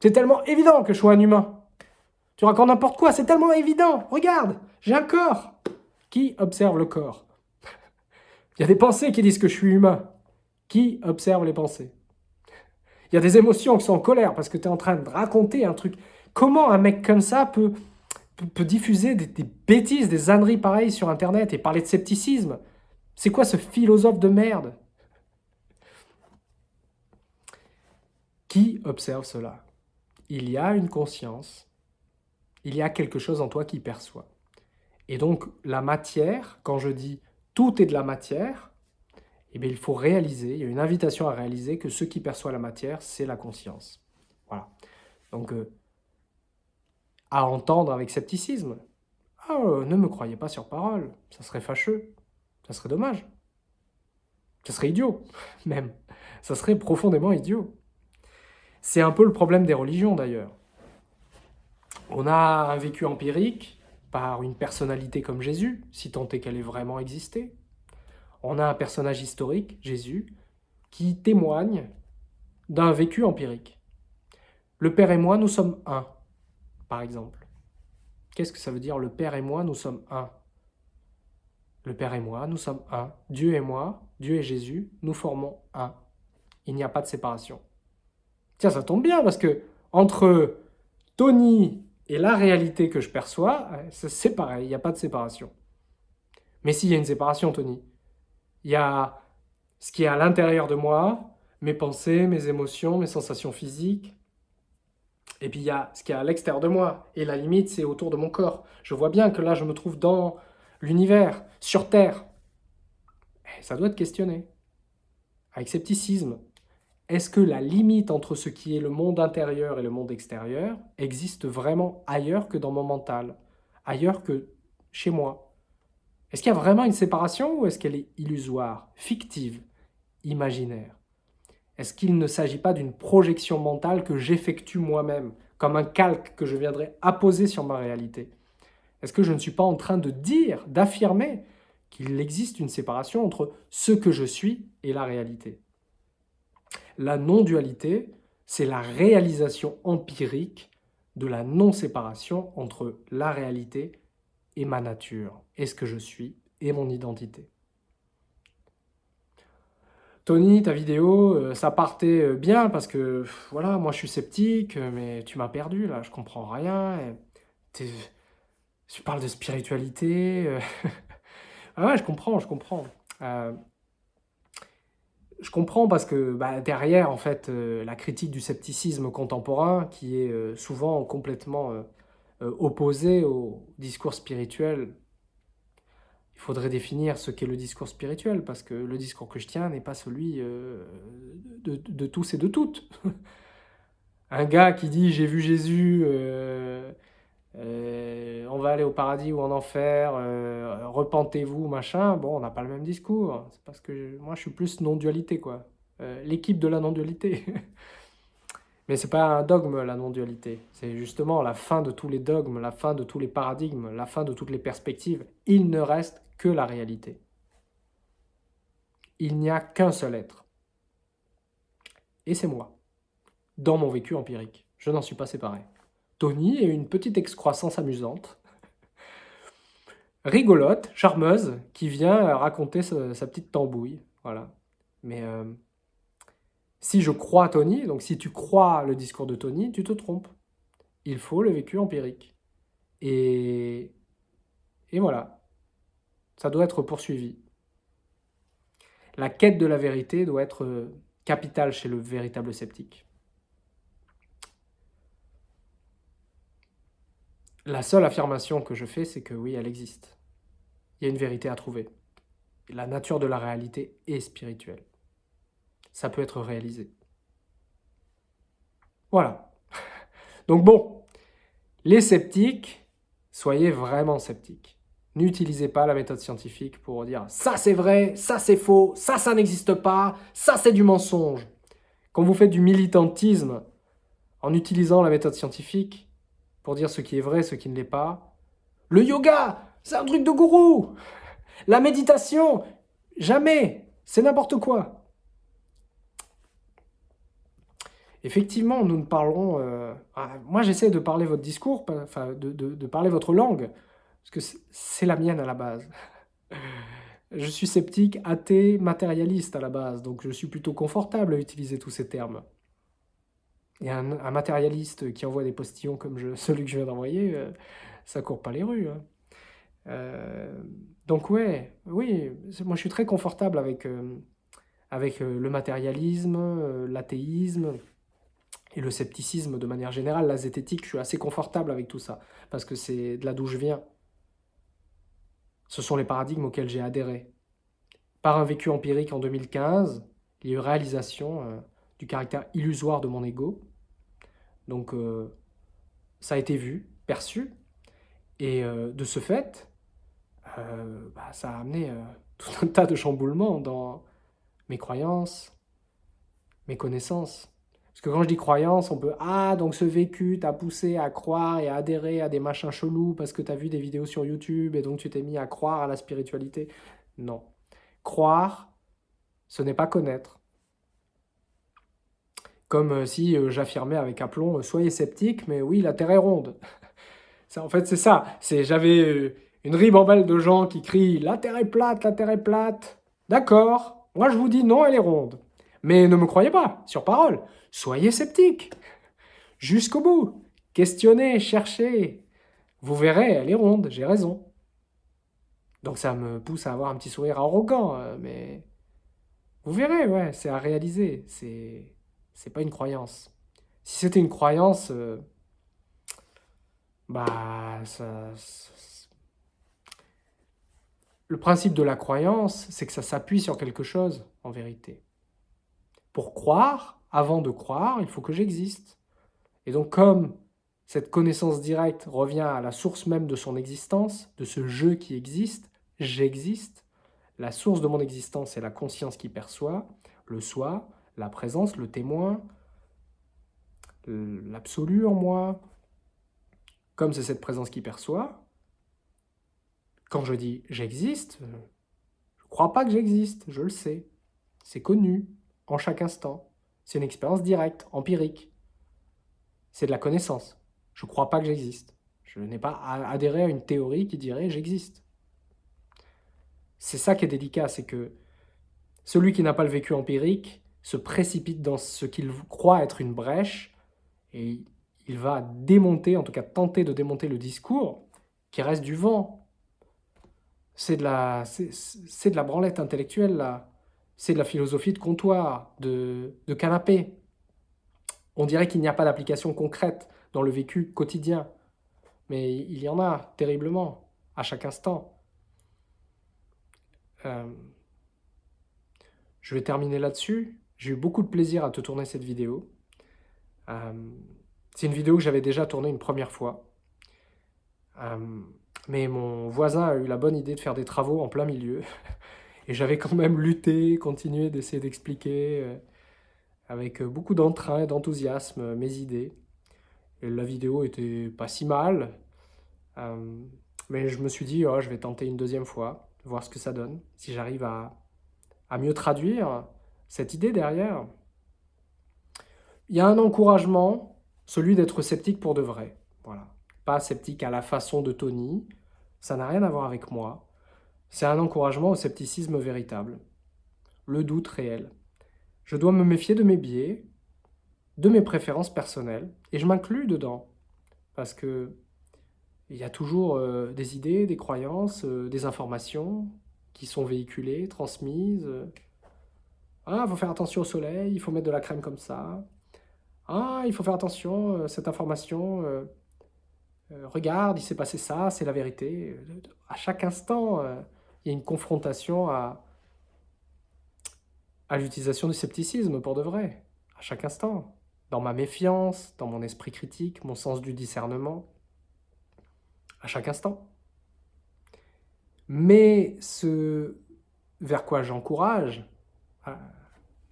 C'est tellement évident que je sois un humain. Tu racontes n'importe quoi, c'est tellement évident. Regarde, j'ai un corps. Qui observe le corps? Il y a des pensées qui disent que je suis humain. Qui observe les pensées? Il y a des émotions qui sont en colère parce que tu es en train de raconter un truc. Comment un mec comme ça peut, peut, diffuser des, bêtises, des âneries pareilles sur Internet et parler de scepticisme C'est quoi ce philosophe de merde Qui observe cela? Il y a une conscience, il y a quelque chose en toi qui perçoit. Et donc la matière, quand je dis tout est de la matière, eh bien, il faut réaliser, il y a une invitation à réaliser que ce qui perçoit la matière, c'est la conscience. Voilà. Donc, euh, à entendre avec scepticisme. Oh, ne me croyez pas sur parole, ça serait fâcheux, ça serait dommage. Ça serait idiot, même. Ça serait profondément idiot. C'est un peu le problème des religions d'ailleurs. On a un vécu empirique par une personnalité comme Jésus, si tant est qu'elle ait vraiment existé. On a un personnage historique, Jésus, qui témoigne d'un vécu empirique. Le Père et moi, nous sommes un, par exemple. Qu'est-ce que ça veut dire Le Père et moi, nous sommes un? Le Père et moi, nous sommes un. Dieu et moi, Dieu et Jésus, nous formons un. Il n'y a pas de séparation. Tiens, ça tombe bien parce que entre Tony et la réalité que je perçois, euh, c'est pareil, il n'y a pas de séparation. Mais s'il y a une séparation, Tony, il y a ce qui est à l'intérieur de moi, mes pensées, mes émotions, mes sensations physiques, et puis il y a ce qui est à l'extérieur de moi, et la limite, c'est autour de mon corps. Je vois bien que là, je me trouve dans l'univers, sur Terre. Et ça doit être questionné, avec scepticisme, est-ce que la limite entre ce qui est le monde intérieur et le monde extérieur existe vraiment ailleurs que dans mon mental, ailleurs que chez moi? Est-ce qu'il y a vraiment une séparation ou est-ce qu'elle est illusoire, fictive, imaginaire? Est-ce qu'il ne s'agit pas d'une projection mentale que j'effectue moi-même, comme un calque que je viendrais apposer sur ma réalité? Est-ce que je ne suis pas en train de dire, d'affirmer qu'il existe une séparation entre ce que je suis et la réalité? La non-dualité, c'est la réalisation empirique de la non-séparation entre la réalité et ma nature, et ce que je suis, et mon identité. Tony, ta vidéo, euh, ça partait euh, bien parce que, voilà, moi je suis sceptique, euh, mais tu m'as perdu là, je comprends rien. Tu parles de spiritualité. ah ouais, je comprends, je comprends je comprends parce que bah, derrière, en fait, la critique du scepticisme contemporain, qui est souvent complètement opposée au discours spirituel, il faudrait définir ce qu'est le discours spirituel, parce que le discours que je tiens n'est pas celui de, de, tous et de toutes. Un gars qui dit « j'ai vu Jésus euh, on va aller au paradis ou en enfer, euh, repentez-vous, machin. Bon, on n'a pas le même discours. C'est parce que moi, je suis plus non-dualité, quoi. Euh, l'équipe de la non-dualité. Mais c'est pas un dogme, la non-dualité. C'est justement la fin de tous les dogmes, la fin de tous les paradigmes, la fin de toutes les perspectives. Il ne reste que la réalité. Il n'y a qu'un seul être. Et c'est moi, dans mon vécu empirique. Je n'en suis pas séparé. Tony est une petite excroissance amusante, rigolote, charmeuse, qui vient raconter sa, petite tambouille. Voilà. Mais euh, si je crois Tony, donc si tu crois le discours de Tony, tu te trompes. Il faut le vécu empirique. Et, et voilà. Ça doit être poursuivi. La quête de la vérité doit être euh, capitale chez le véritable sceptique. La seule affirmation que je fais, c'est que oui, elle existe. Il y a une vérité à trouver. La nature de la réalité est spirituelle. Ça peut être réalisé. Voilà. Donc bon, les sceptiques, soyez vraiment sceptiques. N'utilisez pas la méthode scientifique pour dire « ça c'est vrai, ça c'est faux, ça ça n'existe pas, ça c'est du mensonge ». Quand vous faites du militantisme en utilisant la méthode scientifique pour dire ce qui est vrai, ce qui ne l'est pas, le yoga, c'est un truc de gourou La méditation, jamais C'est n'importe quoi Effectivement, nous ne parlons... Euh, ah, moi, j'essaie de parler votre discours, enfin, de, parler votre langue, parce que c'est la mienne à la base. Je suis sceptique, athée, matérialiste à la base, donc je suis plutôt confortable à utiliser tous ces termes. Et un, matérialiste qui envoie des postillons comme celui que je viens d'envoyer, euh, ça court pas les rues. Hein. Euh, donc ouais, oui, moi je suis très confortable avec, avec le matérialisme, l'athéisme, et le scepticisme de manière générale, la zététique, je suis assez confortable avec tout ça, parce que c'est de là d'où je viens. Ce sont les paradigmes auxquels j'ai adhéré. Par un vécu empirique en 2015, il y a eu réalisation euh, du caractère illusoire de mon ego. Donc, euh, ça a été vu, perçu, et euh, de ce fait, bah, ça a amené tout un tas de chamboulements dans mes croyances, mes connaissances. Parce que quand je dis croyance, on peut « Ah, donc ce vécu t'a poussé à croire et à adhérer à des machins chelous parce que t'as vu des vidéos sur YouTube et donc tu t'es mis à croire à la spiritualité. » Non. Croire, ce n'est pas connaître. Comme euh, si euh, j'affirmais avec aplomb euh, Soyez sceptique, mais oui, la Terre est ronde. en fait, c'est ça. J'avais une ribambelle de gens qui crient « La Terre est plate, la Terre est plate !» D'accord, moi je vous dis non, elle est ronde. Mais ne me croyez pas, sur parole. Soyez sceptique. Jusqu'au bout. Questionnez, cherchez. Vous verrez, elle est ronde, j'ai raison. Donc ça me pousse à avoir un petit sourire arrogant, euh, mais... Vous verrez, ouais, c'est à réaliser. C'est c'est pas une croyance. Si c'était une croyance, euh, bah, ça, Le principe de la croyance, c'est que ça s'appuie sur quelque chose, en vérité. Pour croire, avant de croire, il faut que j'existe. Et donc comme cette connaissance directe revient à la source même de son existence, de ce jeu qui existe, j'existe, la source de mon existence est la conscience qui perçoit, le soi, la présence, le témoin, l'absolu en moi. Comme c'est cette présence qui perçoit, quand je dis j'existe, je ne crois pas que j'existe, je le sais, c'est connu, en chaque instant. C'est une expérience directe, empirique. C'est de la connaissance. Je ne crois pas que j'existe. Je n'ai pas adhéré à une théorie qui dirait « j'existe ». C'est ça qui est délicat, c'est que celui qui n'a pas le vécu empirique se précipite dans ce qu'il croit être une brèche et il va démonter, en tout cas tenter de démonter le discours qui reste du vent. C'est de, la, de la branlette intellectuelle, là c'est de la philosophie de comptoir, de, canapé. On dirait qu'il n'y a pas d'application concrète dans le vécu quotidien. Mais il y en a, terriblement, à chaque instant. Euh, je vais terminer là-dessus. J'ai eu beaucoup de plaisir à te tourner cette vidéo. Euh, c'est une vidéo que j'avais déjà tournée une première fois. Euh, mais mon voisin a eu la bonne idée de faire des travaux en plein milieu. Et j'avais quand même lutté, continué d'essayer d'expliquer euh, avec beaucoup d'entrain et d'enthousiasme euh, mes idées. Et la vidéo était pas si mal, euh, mais je me suis dit, oh, je vais tenter une deuxième fois, voir ce que ça donne, si j'arrive à, à mieux traduire cette idée derrière. Il y a un encouragement, celui d'être sceptique pour de vrai. Voilà. Pas sceptique à la façon de Tony, ça n'a rien à voir avec moi. C'est un encouragement au scepticisme véritable, le doute réel. Je dois me méfier de mes biais, de mes préférences personnelles, et je m'inclus dedans, parce que il y a toujours euh, des idées, des croyances, euh, des informations qui sont véhiculées, transmises, Ah, il faut faire attention au soleil, il faut mettre de la crème comme ça. Ah, il faut faire attention, euh, cette information, regarde, il s'est passé ça, c'est la vérité. À chaque instant, il y a une confrontation à, l'utilisation du scepticisme pour de vrai, à chaque instant. Dans ma méfiance, dans mon esprit critique, mon sens du discernement, à chaque instant. Mais ce vers quoi j'encourage,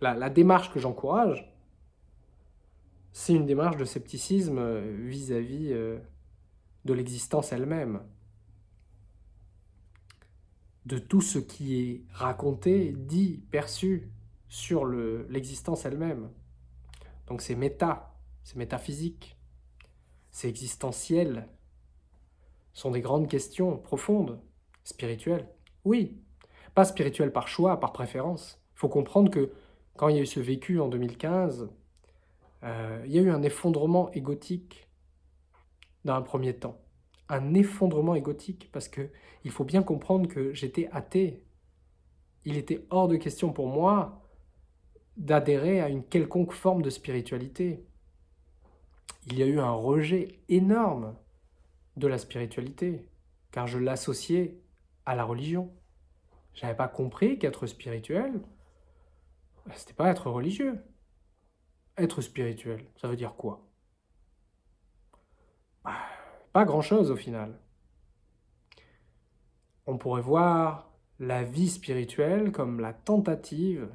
la, démarche que j'encourage, c'est une démarche de scepticisme euh, vis-à-vis euh, de l'existence elle-même. De tout ce qui est raconté, dit, perçu sur l'existence elle-même. Donc c'est méta, c'est métaphysique, c'est existentiel. Ce sont des grandes questions profondes, spirituelles. Oui, pas spirituelles par choix, par préférence. Il faut comprendre que quand il y a eu ce vécu en 2015, euh, il y a eu un effondrement égotique dans un premier temps. Un effondrement égotique, parce que il faut bien comprendre que j'étais athée. Il était hors de question pour moi d'adhérer à une quelconque forme de spiritualité. Il y a eu un rejet énorme de la spiritualité, car je l'associais à la religion. Je n'avais pas compris qu'être spirituel, c'était pas être religieux. Être spirituel, ça veut dire quoi? Bah, Pas grand-chose au final. On pourrait voir la vie spirituelle comme la tentative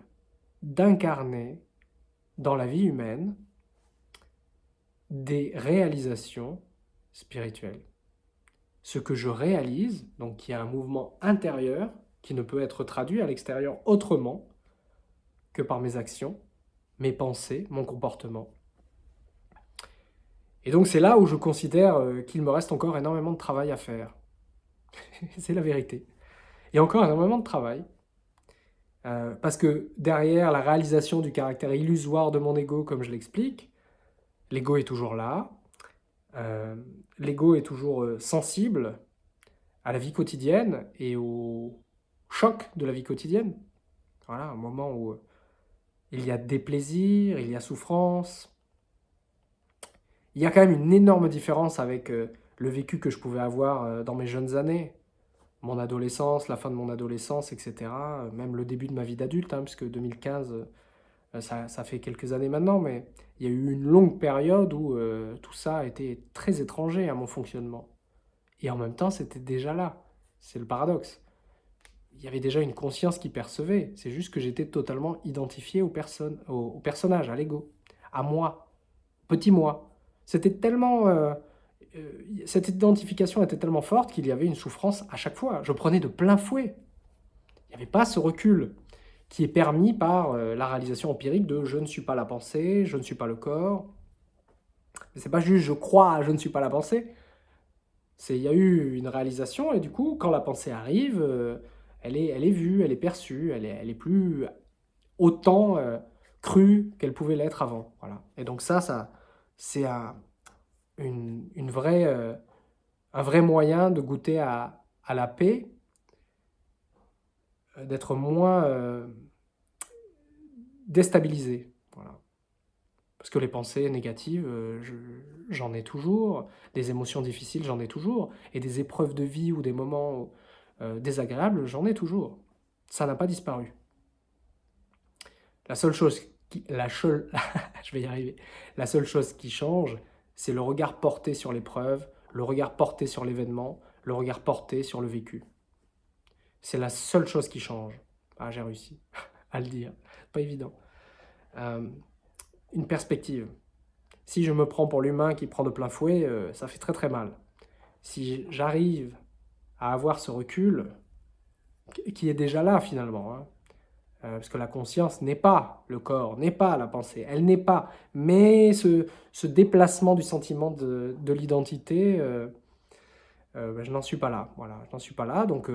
d'incarner dans la vie humaine des réalisations spirituelles. Ce que je réalise, donc qui a un mouvement intérieur qui ne peut être traduit à l'extérieur autrement que par mes actions, mes pensées, mon comportement. Et donc c'est là où je considère euh, qu'il me reste encore énormément de travail à faire. c'est la vérité. A encore énormément de travail. Euh, parce que derrière la réalisation du caractère illusoire de mon ego, comme je l'explique, l'ego est toujours là, euh, l'ego est toujours sensible à la vie quotidienne et au choc de la vie quotidienne. Voilà, un moment où il y a déplaisir, il y a souffrance. Il y a quand même une énorme différence avec euh, le vécu que je pouvais avoir euh, dans mes jeunes années. Mon adolescence, la fin de mon adolescence, etc. Même le début de ma vie d'adulte, hein, puisque 2015, euh, ça, ça, fait quelques années maintenant, mais il y a eu une longue période où tout ça a été très étranger à mon fonctionnement. Et en même temps, c'était déjà là. C'est le paradoxe il y avait déjà une conscience qui percevait. C'est juste que j'étais totalement identifié aux personnes, au, personnage, à l'ego, à moi, petit moi. C'était tellement... Euh, euh, cette identification était tellement forte qu'il y avait une souffrance à chaque fois. Je prenais de plein fouet. Il n'y avait pas ce recul qui est permis par euh, la réalisation empirique de « je ne suis pas la pensée, je ne suis pas le corps ». C'est pas juste « je crois, je ne suis pas la pensée ». Il y a eu une réalisation et du coup, quand la pensée arrive, elle est, elle est vue, elle est perçue, elle est, elle est plus autant crue qu'elle pouvait l'être avant. Voilà. Et donc ça, ça c'est un, une, euh, vrai moyen de goûter à, la paix, euh, d'être moins déstabilisé. Voilà. Parce que les pensées négatives, j'en ai toujours, des émotions difficiles, j'en ai toujours, et des épreuves de vie ou des moments euh, désagréable, j'en ai toujours. Ça n'a pas disparu. La seule chose qui, la seule, je vais y arriver. La seule chose qui change, c'est le regard porté sur l'épreuve, le regard porté sur l'événement, le regard porté sur le vécu. C'est la seule chose qui change. Ah, j'ai réussi à le dire. Pas évident. Euh, une perspective. Si je me prends pour l'humain qui prend de plein fouet, euh, ça fait très très mal. Si j'arrive à avoir ce recul qui est déjà là finalement. Hein. Euh, parce que la conscience n'est pas le corps, n'est pas la pensée, elle n'est pas. Mais ce, ce, déplacement du sentiment de, de l'identité, euh, euh, ben, je n'en suis pas là. Voilà, je n'en suis pas là. Donc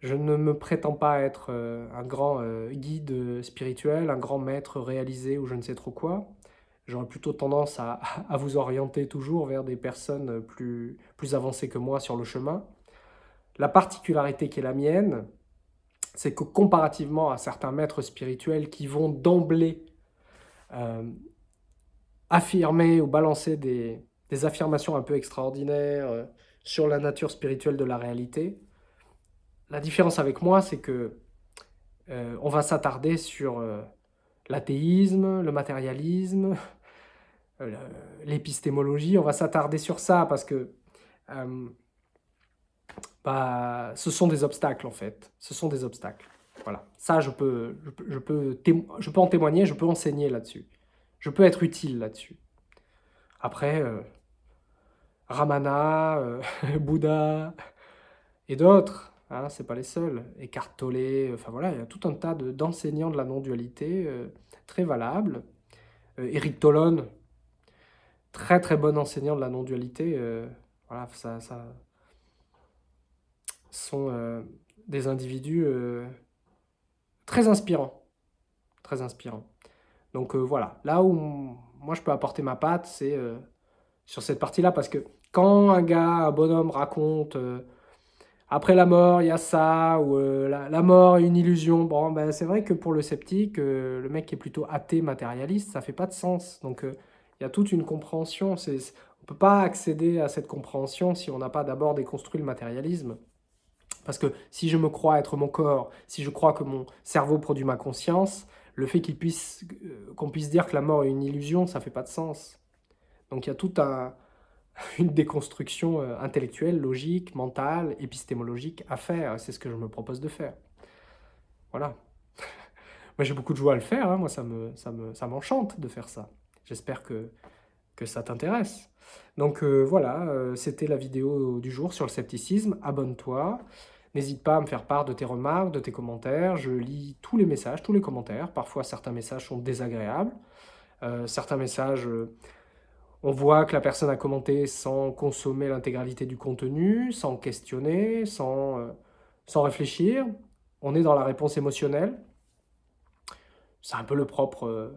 je ne me prétends pas être un grand guide spirituel, un grand maître réalisé ou je ne sais trop quoi. J'aurais plutôt tendance à, à, vous orienter toujours vers des personnes plus, plus avancées que moi sur le chemin. La particularité qui est la mienne, c'est que comparativement à certains maîtres spirituels qui vont d'emblée euh, affirmer ou balancer des, affirmations un peu extraordinaires euh, sur la nature spirituelle de la réalité, la différence avec moi, c'est que euh, on va s'attarder sur l'athéisme, le matérialisme, l'épistémologie, on va s'attarder sur ça parce que bah, ce sont des obstacles en fait. Ce sont des obstacles. Voilà. Ça, je peux, je je peux, en témoigner, je peux enseigner là-dessus. Je peux être utile là-dessus. Après, euh, Ramana, euh, Bouddha et d'autres, hein, c'est pas les seuls. Eckhart Tolle, enfin voilà, il y a tout un tas d'enseignants de, la non-dualité euh, très valables. Eric Tolon, très très bon enseignant de la non-dualité. voilà, ça, sont euh, des individus euh, très inspirants. Très inspirants. Donc euh, voilà, là où moi je peux apporter ma patte, c'est sur cette partie-là, parce que quand un gars, un bonhomme raconte après la mort, il y a ça, ou la, mort est une illusion. Bon, ben, c'est vrai que pour le sceptique, le mec qui est plutôt athée, matérialiste, ça fait pas de sens. Donc, il y a toute une compréhension. On ne peut pas accéder à cette compréhension si on n'a pas d'abord déconstruit le matérialisme. Parce que si je me crois être mon corps, si je crois que mon cerveau produit ma conscience, le fait qu'on puisse, euh, qu'on puisse dire que la mort est une illusion, ça ne fait pas de sens. Donc il y a toute un, une déconstruction euh, intellectuelle, logique, mentale, épistémologique à faire. C'est ce que je me propose de faire. Voilà. moi j'ai beaucoup de joie à le faire, hein. moi ça me, ça me, ça m'enchante de faire ça. J'espère que, que ça t'intéresse. Donc euh, voilà, c'était la vidéo du jour sur le scepticisme. Abonne-toi. N'hésite pas à me faire part de tes remarques, de tes commentaires. Je lis tous les messages, tous les commentaires. Parfois, certains messages sont désagréables. Euh, certains messages, euh, on voit que la personne a commenté sans consommer l'intégralité du contenu, sans questionner, sans, euh, sans réfléchir. On est dans la réponse émotionnelle. C'est un peu le propre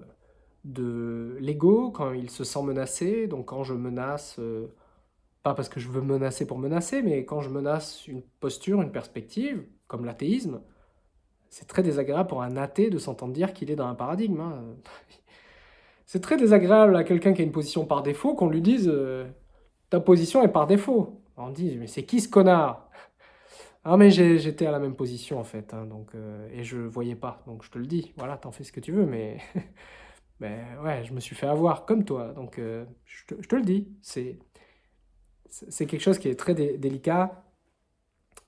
de l'ego quand il se sent menacé. Donc quand je menace pas parce que je veux menacer pour menacer, mais quand je menace une posture, une perspective, comme l'athéisme, c'est très désagréable pour un athée de s'entendre dire qu'il est dans un paradigme. Hein. C'est très désagréable à quelqu'un qui a une position par défaut qu'on lui dise euh, ta position est par défaut ». On dit « mais c'est qui ce connard ?» Ah mais j'étais à la même position en fait, hein, donc, euh, et je voyais pas, donc je te le dis, voilà, t'en fais ce que tu veux, mais, mais ouais, je me suis fait avoir comme toi, donc euh, je, te, je te le dis, c'est c'est quelque chose qui est très délicat,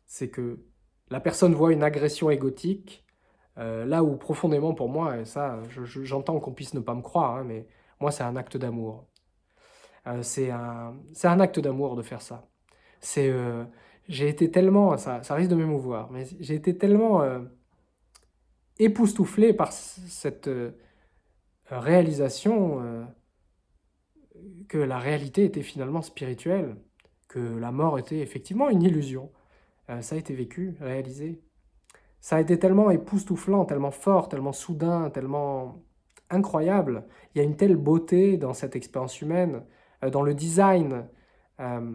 c'est que la personne voit une agression égotique, euh, là où profondément pour moi, et ça j'entends qu'on puisse ne pas me croire, hein, mais moi c'est un acte d'amour. Euh, c'est un, un, acte d'amour de faire ça. C'est, euh, j'ai été tellement, ça, ça risque de m'émouvoir, mais j'ai été tellement époustouflé par cette réalisation que la réalité était finalement spirituelle que la mort était effectivement une illusion. Euh, ça a été vécu, réalisé. Ça a été tellement époustouflant, tellement fort, tellement soudain, tellement incroyable. Il y a une telle beauté dans cette expérience humaine, euh, dans le design. Euh,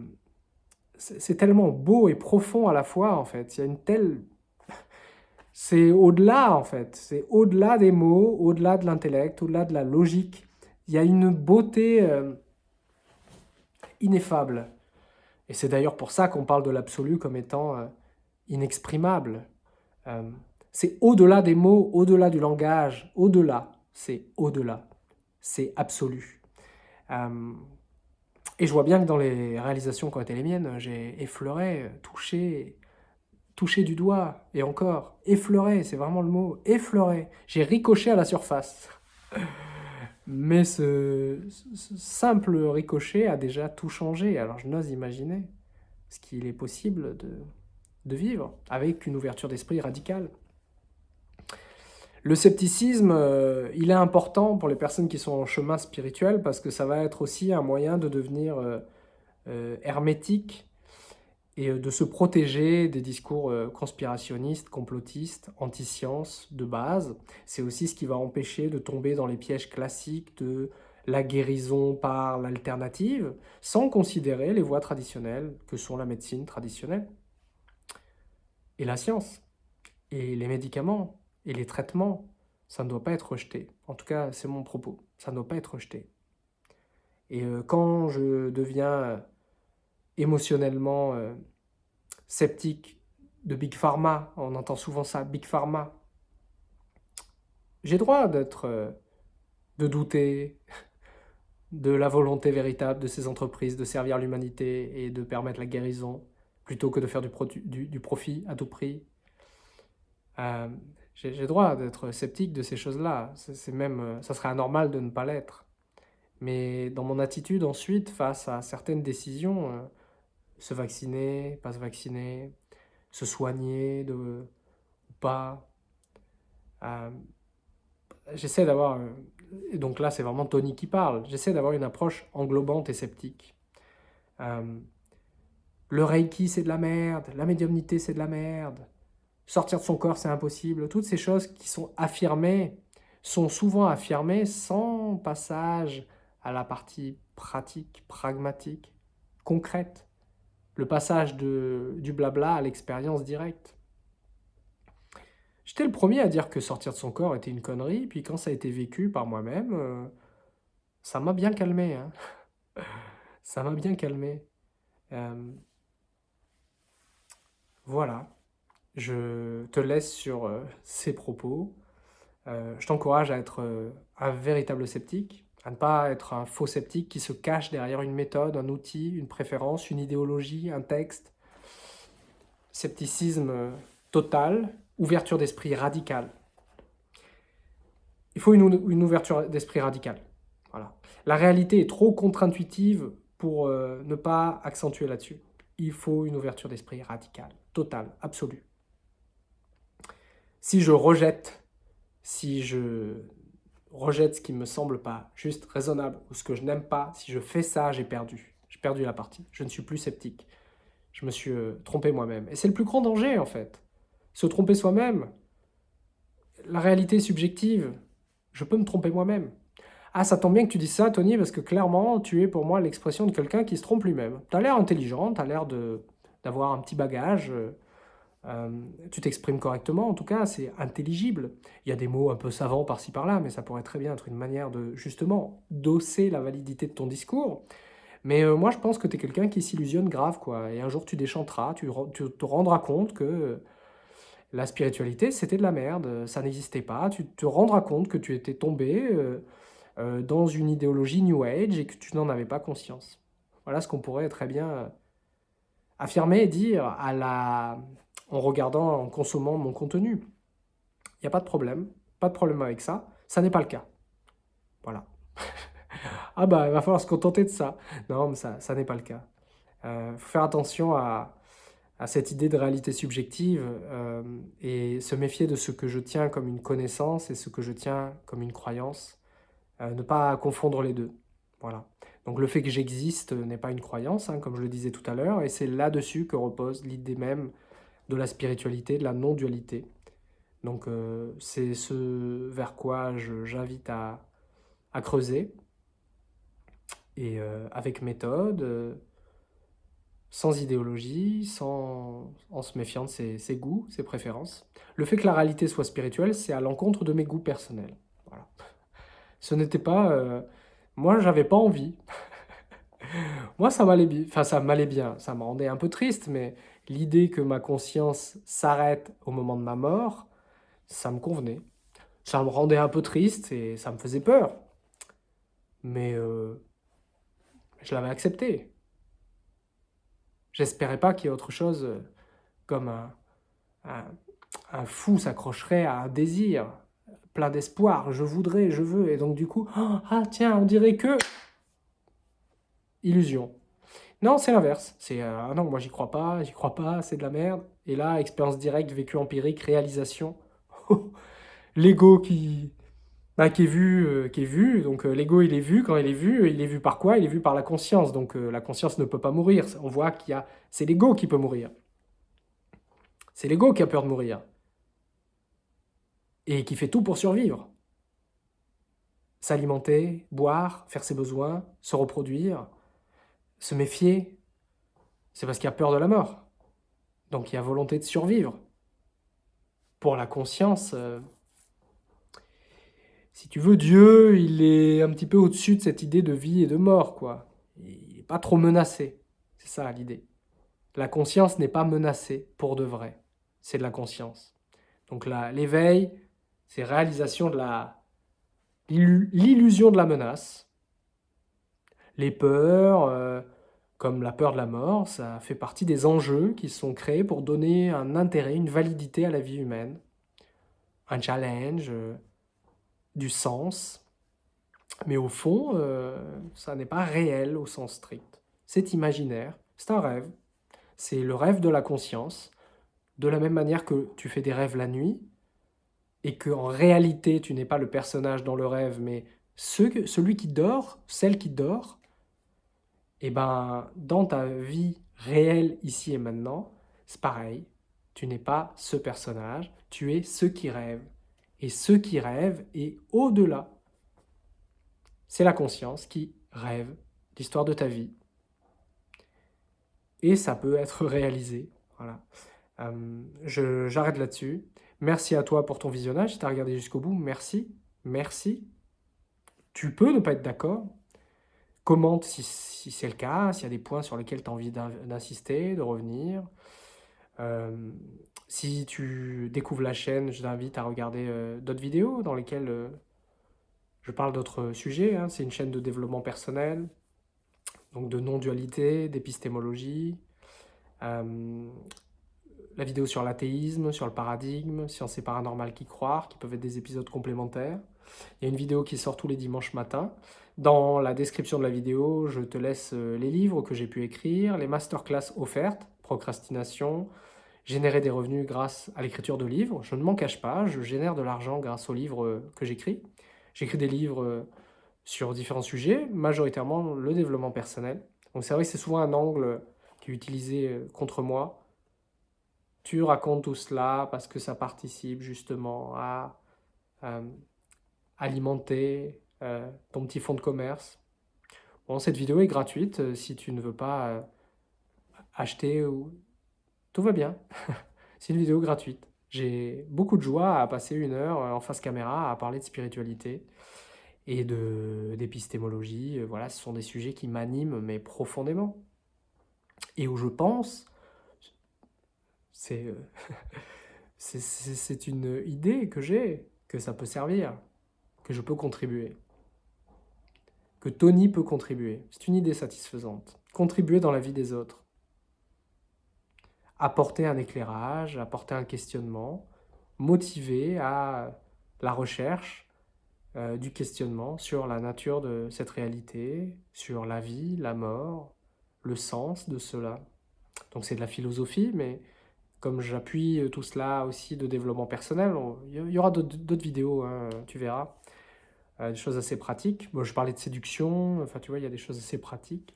c'est tellement beau et profond à la fois, en fait. Il y a une telle... C'est au-delà, en fait. C'est au-delà des mots, au-delà de l'intellect, au-delà de la logique. Il y a une beauté ineffable. Et c'est d'ailleurs pour ça qu'on parle de l'absolu comme étant euh, inexprimable. Euh, c'est au-delà des mots, au-delà du langage, au-delà, c'est au-delà, c'est absolu. Euh, et je vois bien que dans les réalisations qui ont été les miennes, j'ai effleuré, touché, touché du doigt, et encore, effleuré, c'est vraiment le mot, effleuré. J'ai ricoché à la surface. Mais ce, simple ricochet a déjà tout changé, alors je n'ose imaginer ce qu'il est possible de, vivre avec une ouverture d'esprit radicale. Le scepticisme, euh, il est important pour les personnes qui sont en chemin spirituel parce que ça va être aussi un moyen de devenir euh, euh, hermétique et de se protéger des discours conspirationnistes, complotistes, anti-sciences de base. C'est aussi ce qui va empêcher de tomber dans les pièges classiques de la guérison par l'alternative, sans considérer les voies traditionnelles que sont la médecine traditionnelle et la science. Et les médicaments et les traitements, ça ne doit pas être rejeté. En tout cas, c'est mon propos. Ça ne doit pas être rejeté. Et euh, quand je deviens euh, émotionnellement euh, sceptique de Big Pharma, on entend souvent ça, Big Pharma, j'ai droit d'être, de douter de la volonté véritable de ces entreprises de servir l'humanité et de permettre la guérison, plutôt que de faire du, profit à tout prix. j'ai droit d'être sceptique de ces choses-là. C'est même, ça serait anormal de ne pas l'être. Mais dans mon attitude ensuite, face à certaines décisions, euh, se vacciner, pas se vacciner, se soigner de, ou pas, euh, j'essaie d'avoir, euh, donc là c'est vraiment Tony qui parle, j'essaie d'avoir une approche englobante et sceptique. le Reiki c'est de la merde, la médiumnité c'est de la merde, sortir de son corps c'est impossible, toutes ces choses qui sont affirmées sont souvent affirmées sans passage à la partie pratique, pragmatique, concrète. Le passage de, du blabla à l'expérience directe. J'étais le premier à dire que sortir de son corps était une connerie, puis quand ça a été vécu par moi-même, euh, ça m'a bien calmé. Hein. ça m'a bien calmé. Euh, voilà. Je te laisse sur euh, ces propos. je t'encourage à être un véritable sceptique, à ne pas être un faux sceptique qui se cache derrière une méthode, un outil, une préférence, une idéologie, un texte. Scepticisme total, ouverture d'esprit radicale. Il faut une, ouverture d'esprit radicale. Voilà. La réalité est trop contre-intuitive pour euh, ne pas accentuer là-dessus. Il faut une ouverture d'esprit radicale, totale, absolue. Si je rejette, si je rejette ce qui me semble pas juste raisonnable ou ce que je n'aime pas, si je fais ça, j'ai perdu. J'ai perdu la partie. Je ne suis plus sceptique. Je me suis euh, trompé moi-même. Et c'est le plus grand danger, en fait. Se tromper soi-même. La réalité subjective. Je peux me tromper moi-même. Ah, ça tombe bien que tu dises ça, Tony, parce que clairement, tu es pour moi l'expression de quelqu'un qui se trompe lui-même. Tu as l'air intelligent, tu as l'air d'avoir un petit bagage. Euh, euh, tu t'exprimes correctement, en tout cas, c'est intelligible. Il y a des mots un peu savants par-ci par-là, mais ça pourrait très bien être une manière de, justement, d'osser la validité de ton discours. Mais euh, moi, je pense que tu es quelqu'un qui s'illusionne grave, quoi. Et un jour, tu déchanteras, tu, te rendras compte que la spiritualité, c'était de la merde, ça n'existait pas. Tu te rendras compte que tu étais tombé euh, dans une idéologie New Age et que tu n'en avais pas conscience. Voilà ce qu'on pourrait très bien affirmer et dire à la, en regardant, en consommant mon contenu. Il n'y a pas de problème, pas de problème avec ça. Ça n'est pas le cas. Voilà. ah bah, il va falloir se contenter de ça. Non, mais ça, ça n'est pas le cas. Il euh, faut faire attention à, cette idée de réalité subjective euh, et se méfier de ce que je tiens comme une connaissance et ce que je tiens comme une croyance. Euh, ne pas confondre les deux. Voilà. Donc le fait que j'existe n'est pas une croyance, hein, comme je le disais tout à l'heure, et c'est là-dessus que repose l'idée même de la spiritualité, de la non-dualité. Donc euh, c'est ce vers quoi j'invite à, creuser, et euh, avec méthode, euh, sans idéologie, sans, en se méfiant de ses, goûts, ses préférences. Le fait que la réalité soit spirituelle, c'est à l'encontre de mes goûts personnels. Voilà. Ce n'était pas... moi, j'avais pas envie. moi, ça m'allait bien. Enfin, ça m'allait bien. Ça me rendait un peu triste, mais l'idée que ma conscience s'arrête au moment de ma mort, ça me convenait. Ça me rendait un peu triste et ça me faisait peur. Mais euh, je l'avais accepté. J'espérais pas qu'il y ait autre chose euh, comme un, un, fou s'accrocherait à un désir, plein d'espoir, je voudrais, je veux, et donc du coup, ah tiens, on dirait que... Illusion. Non, c'est l'inverse. C'est euh, ah non, moi j'y crois pas, j'y crois pas, c'est de la merde. Et là, expérience directe, vécu empirique, réalisation. L'ego qui, bah, qui est vu, euh, vu. Donc euh, l'ego, il est vu. Quand il est vu, il est vu par quoi? Il est vu par la conscience. Donc la conscience ne peut pas mourir. On voit qu'il y a, c'est l'ego qui peut mourir. C'est l'ego qui a peur de mourir et qui fait tout pour survivre. S'alimenter, boire, faire ses besoins, se reproduire, se méfier, c'est parce qu'il y a peur de la mort. Donc il y a volonté de survivre. pour la conscience, euh, si tu veux, Dieu, il est un petit peu au-dessus de cette idée de vie et de mort, quoi. Il n'est pas trop menacé, c'est ça l'idée. La conscience n'est pas menacée pour de vrai, c'est de la conscience. Donc l'éveil, c'est réalisation de la l'illusion de la menace. Les peurs, euh, comme la peur de la mort, ça fait partie des enjeux qui sont créés pour donner un intérêt, une validité à la vie humaine, un challenge, euh, du sens. Mais au fond, euh, ça n'est pas réel au sens strict. C'est imaginaire, c'est un rêve. C'est le rêve de la conscience. De la même manière que tu fais des rêves la nuit, et qu'en réalité, tu n'es pas le personnage dans le rêve, mais celui qui dort, celle qui dort, et eh ben, dans ta vie réelle, ici et maintenant, c'est pareil. Tu n'es pas ce personnage, tu es ce qui rêve. Et ce qui rêve est au-delà. C'est la conscience qui rêve l'histoire de ta vie. Et ça peut être réalisé. Voilà. Euh, J'arrête là-dessus. Merci à toi pour ton visionnage. Si tu as regardé jusqu'au bout, merci. Merci. Tu peux ne pas être d'accord. Commente si, c'est le cas, s'il y a des points sur lesquels tu as envie d'insister, de revenir. Euh, si tu découvres la chaîne, je t'invite à regarder euh, d'autres vidéos dans lesquelles euh, je parle d'autres sujets. Hein. C'est une chaîne de développement personnel, donc de non-dualité, d'épistémologie, la vidéo sur l'athéisme, sur le paradigme, science et paranormal qui croire, qui peuvent être des épisodes complémentaires. Il y a une vidéo qui sort tous les dimanches matin. Dans la description de la vidéo, je te laisse euh, les livres que j'ai pu écrire, les masterclass offertes, procrastination, générer des revenus grâce à l'écriture de livres. Je ne m'en cache pas, je génère de l'argent grâce aux livres euh, que j'écris. J'écris des livres euh, sur différents sujets, majoritairement le développement personnel. Donc c'est vrai que c'est souvent un angle qui est utilisé contre moi, tu racontes tout cela parce que ça participe justement à alimenter ton petit fonds de commerce. Bon, cette vidéo est gratuite euh, si tu ne veux pas acheter ou... Tout va bien. C'est une vidéo gratuite. J'ai beaucoup de joie à passer une heure en face caméra à parler de spiritualité et d'épistémologie. Voilà, ce sont des sujets qui m'animent, mais profondément. Et où je pense euh, c'est une idée que j'ai, que ça peut servir, que je peux contribuer, que Tony peut contribuer. C'est une idée satisfaisante. Contribuer dans la vie des autres. Apporter un éclairage, apporter un questionnement, motiver à la recherche euh, du questionnement sur la nature de cette réalité, sur la vie, la mort, le sens de cela. Donc c'est de la philosophie, mais comme j'appuie euh, tout cela aussi de développement personnel, il y aura d'autres vidéos, hein, tu verras. Euh, des choses assez pratiques. Bon, je parlais de séduction, enfin tu vois, il y a des choses assez pratiques.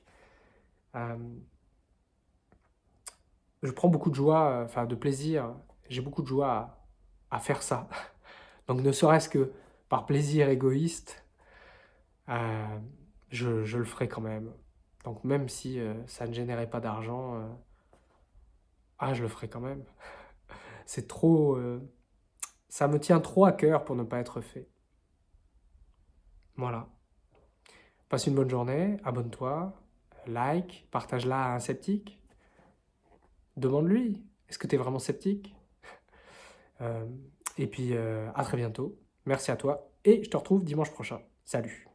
Euh, je prends beaucoup de joie, enfin de plaisir, j'ai beaucoup de joie à, faire ça. Donc ne serait-ce que par plaisir égoïste, je, le ferai quand même. Donc même si ça ne générait pas d'argent, ah, je le ferai quand même. C'est trop... Euh, ça me tient trop à cœur pour ne pas être fait. Voilà. Passe une bonne journée, abonne-toi, like, partage-la à un sceptique. Demande-lui, est-ce que tu es vraiment sceptique? Euh, Et puis, euh, à très bientôt. Merci à toi et je te retrouve dimanche prochain. Salut